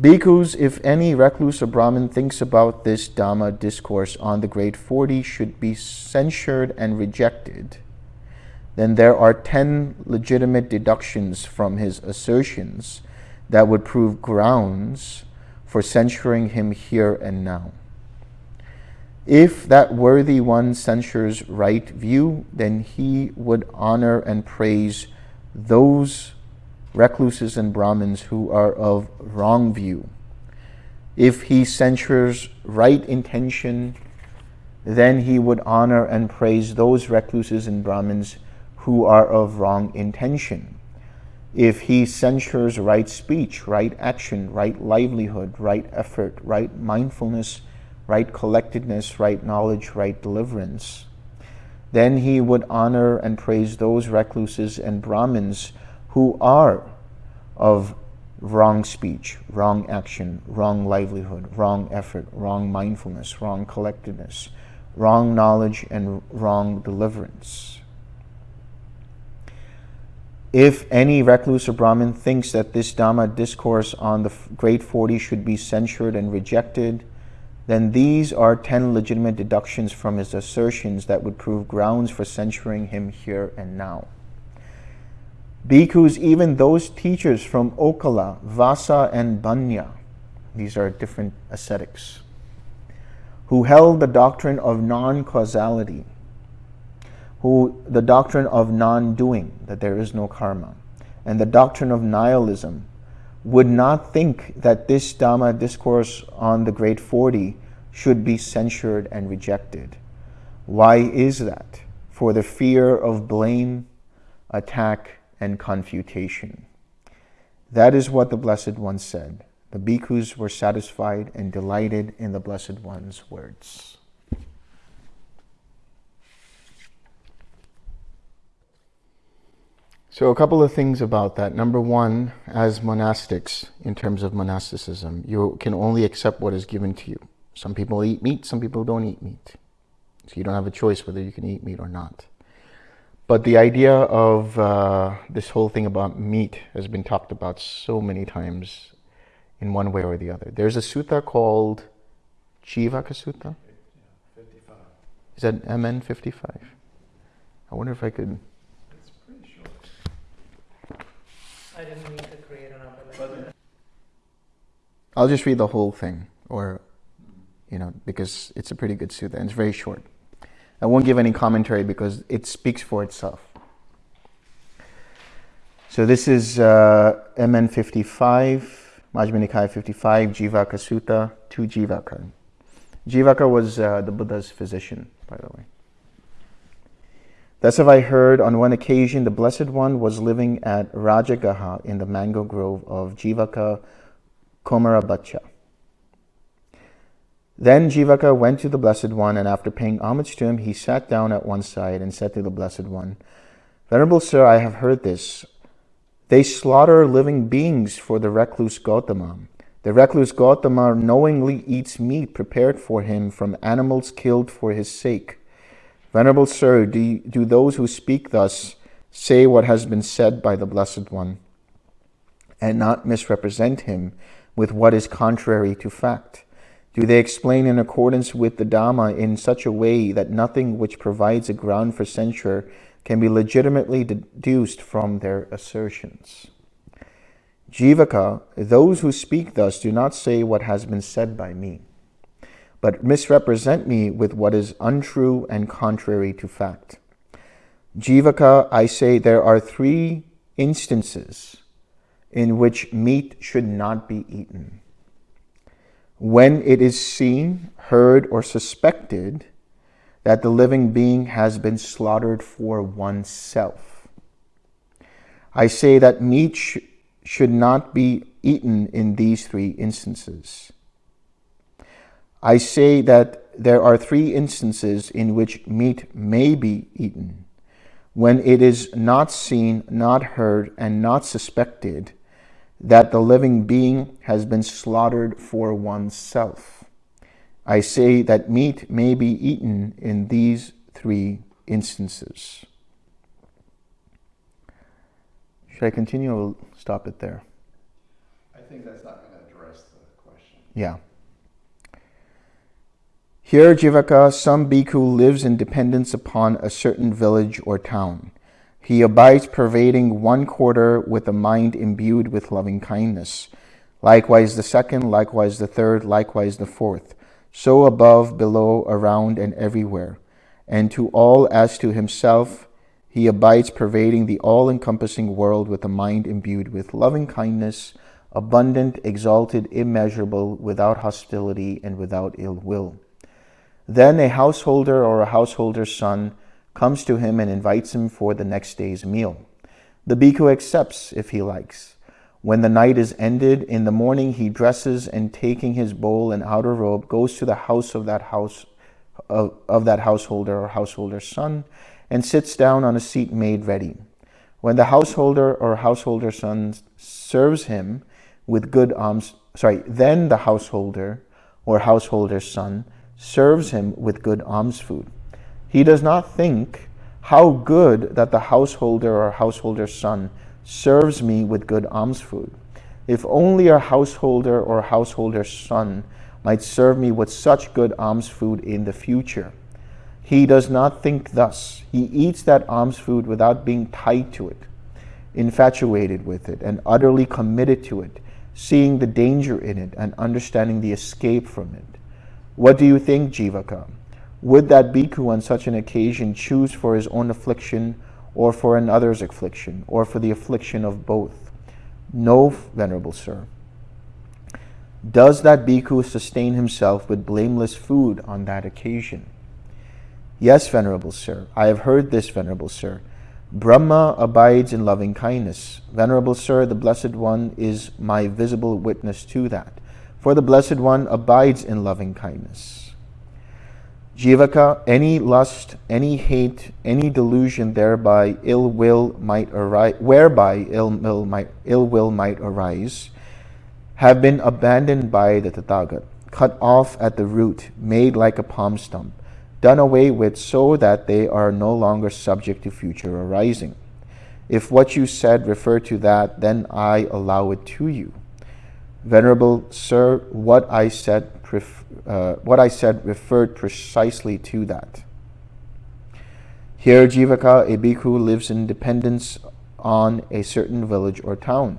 Bhikkhus, if any recluse or Brahmin thinks about this Dhamma discourse on the Great Forty should be censured and rejected then there are 10 legitimate deductions from his assertions that would prove grounds for censuring him here and now. If that worthy one censures right view, then he would honor and praise those recluses and Brahmins who are of wrong view. If he censures right intention, then he would honor and praise those recluses and Brahmins who are of wrong intention. If he censures right speech, right action, right livelihood, right effort, right mindfulness, right collectedness, right knowledge, right deliverance, then he would honor and praise those recluses and Brahmins who are of wrong speech, wrong action, wrong livelihood, wrong effort, wrong mindfulness, wrong collectedness, wrong knowledge, and wrong deliverance. If any recluse or Brahmin thinks that this Dhamma discourse on the Great Forty should be censured and rejected, then these are 10 legitimate deductions from his assertions that would prove grounds for censuring him here and now. Bhikkhus, even those teachers from Okkala, Vassa, and Bhañña, these are different ascetics, who held the doctrine of non-causality, who the doctrine of non-doing, that there is no karma, and the doctrine of nihilism, would not think that this Dhamma discourse on the Great Forty should be censured and rejected. Why is that? For the fear of blame, attack, and confutation. That is what the Blessed One said. The bhikkhus were satisfied and delighted in the Blessed One's words. So, a couple of things about that. Number one, as monastics, in terms of monasticism, you can only accept what is given to you. Some people eat meat, some people don't eat meat. So, you don't have a choice whether you can eat meat or not. But the idea of uh, this whole thing about meat has been talked about so many times in one way or the other. There's a sutta called Jivaka Sutta. Is that MN 55? I wonder if I could. It's pretty short. I didn't mean to create an umbrella. But I'll just read the whole thing, or, you know, because it's a pretty good sutta and it's very short. I won't give any commentary because it speaks for itself. So this is uh, MN 55, Majjhima Nikaya 55, Jivaka Sutta, 2 Jivaka. Jivaka was uh, the Buddha's physician, by the way. Thus have I heard on one occasion the Blessed One was living at Rajagaha in the mango grove of Jivaka Komarabhacca. Then Jivaka went to the Blessed One, and after paying homage to him, he sat down at one side and said to the Blessed One, Venerable Sir, I have heard this. They slaughter living beings for the recluse Gautama. The recluse Gautama knowingly eats meat prepared for him from animals killed for his sake. Venerable Sir, do, do those who speak thus say what has been said by the Blessed One, and not misrepresent him with what is contrary to fact? Do they explain in accordance with the Dhamma in such a way that nothing which provides a ground for censure can be legitimately deduced from their assertions? Jivaka, those who speak thus do not say what has been said by me, but misrepresent me with what is untrue and contrary to fact. Jivaka, I say there are three instances in which meat should not be eaten when it is seen, heard, or suspected that the living being has been slaughtered for oneself. I say that meat sh- should not be eaten in these three instances. I say that there are three instances in which meat may be eaten when it is not seen, not heard, and not suspected that the living being has been slaughtered for oneself. I say that meat may be eaten in these three instances. Should I continue or stop it there? I think that's not going to address the question. Yeah. Here, Jivaka, some bhikkhu lives in dependence upon a certain village or town. He abides pervading one quarter with a mind imbued with loving kindness. Likewise the second, likewise the third, likewise the fourth. So above, below, around, and everywhere. And to all as to himself, he abides pervading the all encompassing world with a mind imbued with loving kindness, abundant, exalted, immeasurable, without hostility and without ill will. Then a householder or a householder's son comes to him and invites him for the next day's meal. The bhikkhu accepts if he likes. When the night is ended, in the morning he dresses and taking his bowl and outer robe goes to the house of that house of, of that householder or householder's son and sits down on a seat made ready. When the householder or householder's son serves him with good alms, sorry, then the householder or householder's son serves him with good alms food. He does not think how good that the householder or householder's son serves me with good alms food. If only a householder or householder's son might serve me with such good alms food in the future. He does not think thus. He eats that alms food without being tied to it, infatuated with it, and utterly committed to it, seeing the danger in it and understanding the escape from it. What do you think, Jivaka? Would that bhikkhu on such an occasion choose for his own affliction or for another's affliction or for the affliction of both? No, Venerable Sir. Does that bhikkhu sustain himself with blameless food on that occasion? Yes, Venerable Sir. I have heard this, Venerable Sir. Brahma abides in loving kindness. Venerable Sir, the Blessed One is my visible witness to that. For the Blessed One abides in loving kindness. Jivaka, any lust, any hate, any delusion thereby ill will might arise, whereby ill will might, ill will might arise, have been abandoned by the Tathagat, cut off at the root, made like a palm stump, done away with so that they are no longer subject to future arising. If what you said refer to that, then I allow it to you. Venerable Sir, what I said uh, what I said referred precisely to that. Here, Jivaka, a bhikkhu, lives in dependence on a certain village or town.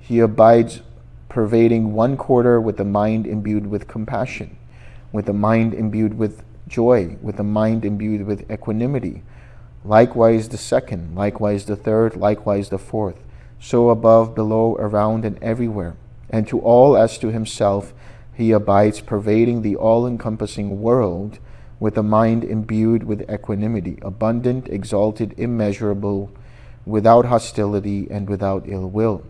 He abides pervading one quarter with a mind imbued with compassion, with a mind imbued with joy, with a mind imbued with equanimity. Likewise the second, likewise the third, likewise the fourth. So above, below, around, and everywhere. And to all as to himself, he abides pervading the all-encompassing world with a mind imbued with equanimity, abundant, exalted, immeasurable, without hostility and without ill will.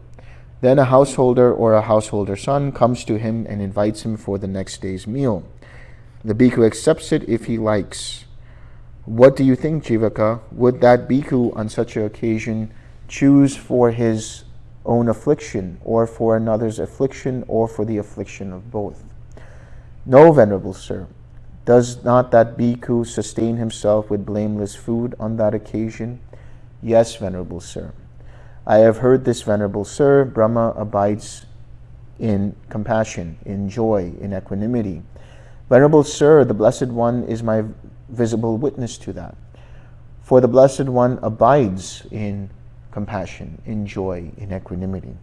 Then a householder or a householder son comes to him and invites him for the next day's meal. The bhikkhu accepts it if he likes. What do you think, Jivaka? Would that bhikkhu on such an occasion choose for his own affliction, or for another's affliction, or for the affliction of both. No, Venerable Sir, does not that bhikkhu sustain himself with blameless food on that occasion? Yes, Venerable Sir. I have heard this, Venerable Sir. Brahma abides in compassion, in joy, in equanimity. Venerable Sir, the Blessed One is my visible witness to that. For the Blessed One abides in compassion, in joy, in equanimity.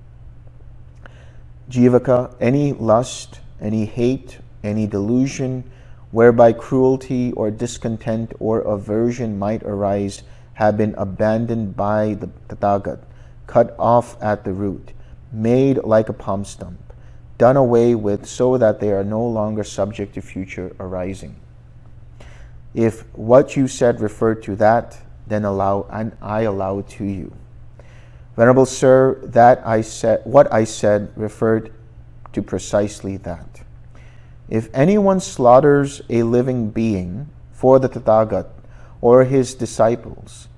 Jivaka, any lust, any hate, any delusion, whereby cruelty or discontent or aversion might arise, have been abandoned by the Tathagat, cut off at the root, made like a palm stump, done away with so that they are no longer subject to future arising. If what you said referred to that, then allow and I allow it to you. Venerable Sir, that I said, what I said referred to precisely that. If anyone slaughters a living being for the Tathagat or his disciples,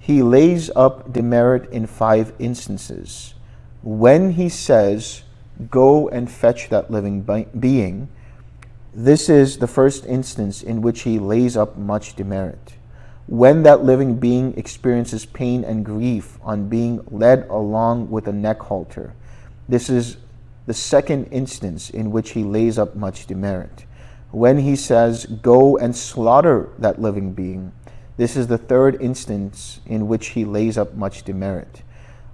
he lays up demerit in five instances. When he says, go and fetch that living being, this is the first instance in which he lays up much demerit when that living being experiences pain and grief on being led along with a neck halter. This is the second instance in which he lays up much demerit. When he says, go and slaughter that living being, this is the third instance in which he lays up much demerit.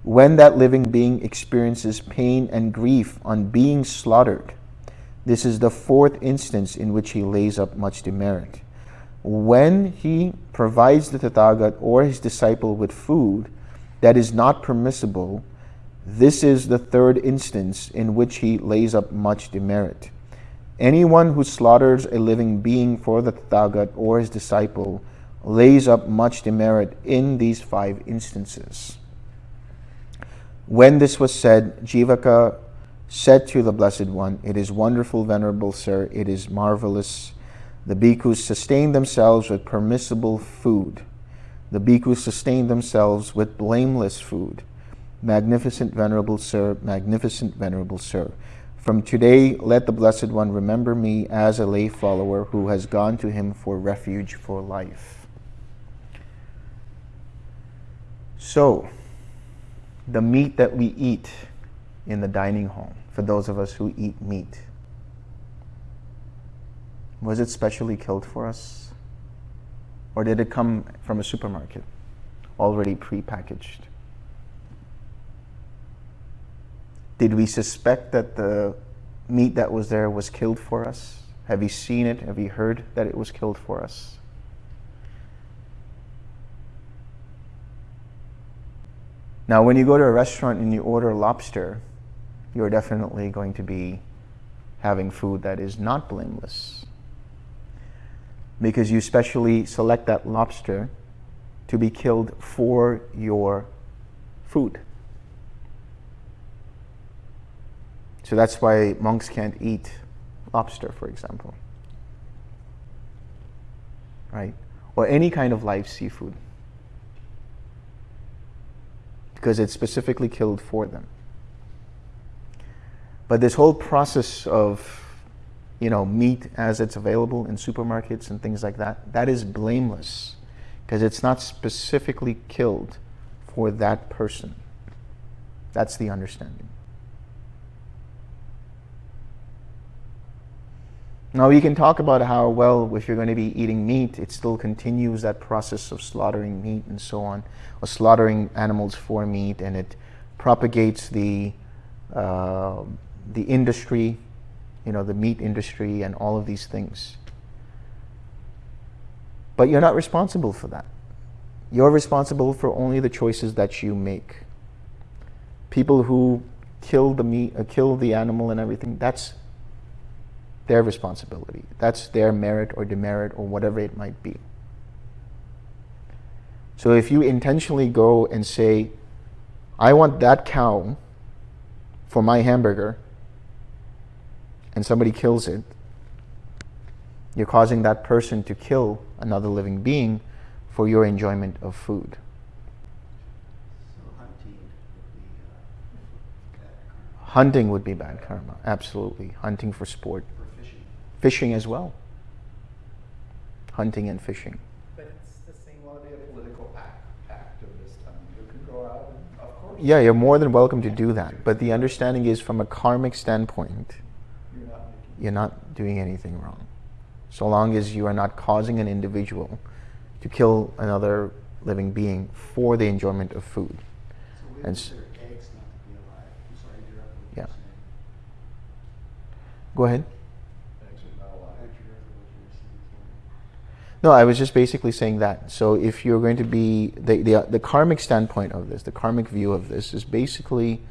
When that living being experiences pain and grief on being slaughtered, this is the fourth instance in which he lays up much demerit when he provides the Tathagat or his disciple with food that is not permissible, this is the third instance in which he lays up much demerit. Anyone who slaughters a living being for the Tathagat or his disciple lays up much demerit in these five instances. When this was said, Jivaka said to the Blessed One, It is wonderful, Venerable Sir, it is marvelous, the bhikkhus sustain themselves with permissible food. The bhikkhus sustain themselves with blameless food. Magnificent Venerable Sir, magnificent Venerable Sir. From today, let the Blessed One remember me as a lay follower who has gone to him for refuge for life. So, the meat that we eat in the dining hall, for those of us who eat meat, was it specially killed for us? Or did it come from a supermarket, already pre-packaged? Did we suspect that the meat that was there was killed for us? Have you seen it? Have you heard that it was killed for us? Now, when you go to a restaurant and you order lobster, you're definitely going to be having food that is not blameless. Because you specially select that lobster to be killed for your food. So that's why monks can't eat lobster, for example. Right? Or any kind of live seafood. Because it's specifically killed for them. But this whole process of you know, meat as it's available in supermarkets and things like that, that is blameless because it's not specifically killed for that person. That's the understanding. Now, we can talk about how, well, if you're going to be eating meat, it still continues that process of slaughtering meat and so on, or slaughtering animals for meat, and it propagates the, uh, the industry, you know, the meat industry and all of these things. But you're not responsible for that. You're responsible for only the choices that you make. People who kill the meat, uh, kill the animal and everything, that's their responsibility. That's their merit or demerit or whatever it might be. So if you intentionally go and say, I want that cow for my hamburger, and somebody kills it, you're causing that person to kill another living being for your enjoyment of food. So hunting would be uh, bad karma, absolutely. Hunting for sport. Fishing as well. Hunting and fishing. But it's the same. Want to be a political act, activist? I mean, you can go out and, of course. Yeah, you're more than welcome to do that. But the understanding is from a karmic standpoint, You're not making. you're not doing anything wrong. So long as you are not causing an individual to kill another living being for the enjoyment of food. So we And s- consider eggs not to be alive. I'm sorry to interrupt what Yeah. Go ahead. Not a lot. I interrupted what you were saying. No, I was just basically saying that. So if you're going to be the, the the karmic standpoint of this, the karmic view of this is basically,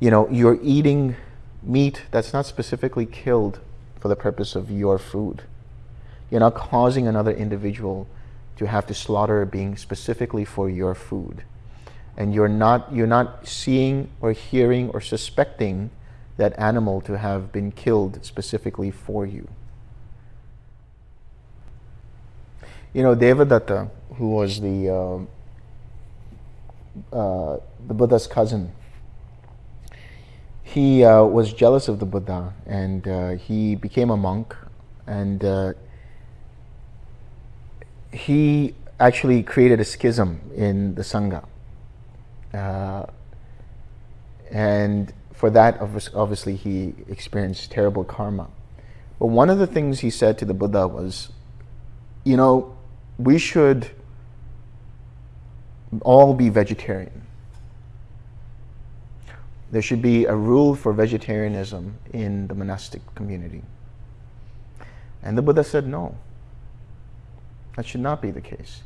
you know, you're eating meat that's not specifically killed for the purpose of your food. You're not causing another individual to have to slaughter a being specifically for your food. And you're not you're not seeing or hearing or suspecting that animal to have been killed specifically for you. You know, Devadatta, who was the um uh, the Buddha's cousin, he uh, was jealous of the Buddha, and uh, he became a monk, and uh, he actually created a schism in the sangha, uh, and for that, obviously, he experienced terrible karma. But one of the things he said to the Buddha was, you know, we should all be vegetarian. There should be a rule for vegetarianism in the monastic community. And the Buddha said, no, that should not be the case.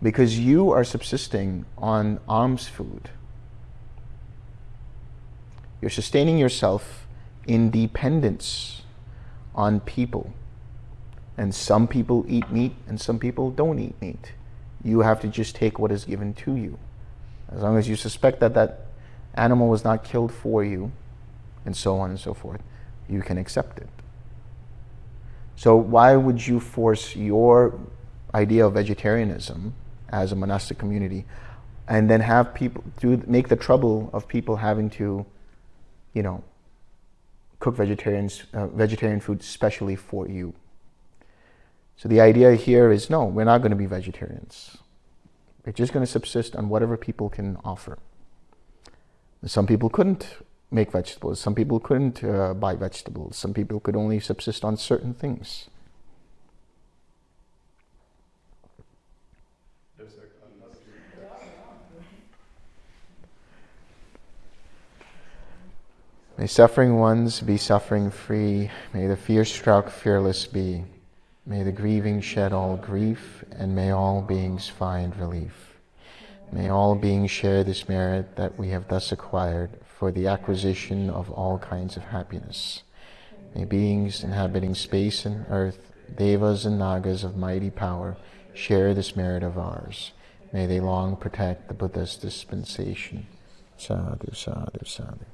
Because you are subsisting on alms food. You're sustaining yourself in dependence on people. And some people eat meat and some people don't eat meat. You have to just take what is given to you. As long as you suspect that that animal was not killed for you, and so on and so forth, you can accept it. So why would you force your idea of vegetarianism as a monastic community and then have people do make the trouble of people having to, you know, cook vegetarians uh, vegetarian food specially for you? So the idea here is no, we're not going to be vegetarians. We're just going to subsist on whatever people can offer. Some people couldn't make vegetables. Some people couldn't uh, buy vegetables. Some people could only subsist on certain things. May suffering ones be suffering free. May the fear struck fearless be. May the grieving shed all grief, and may all beings find relief. May all beings share this merit that we have thus acquired for the acquisition of all kinds of happiness. May beings inhabiting space and earth, devas and nagas of mighty power, share this merit of ours. May they long protect the Buddha's dispensation. Sadhu, sadhu, sadhu.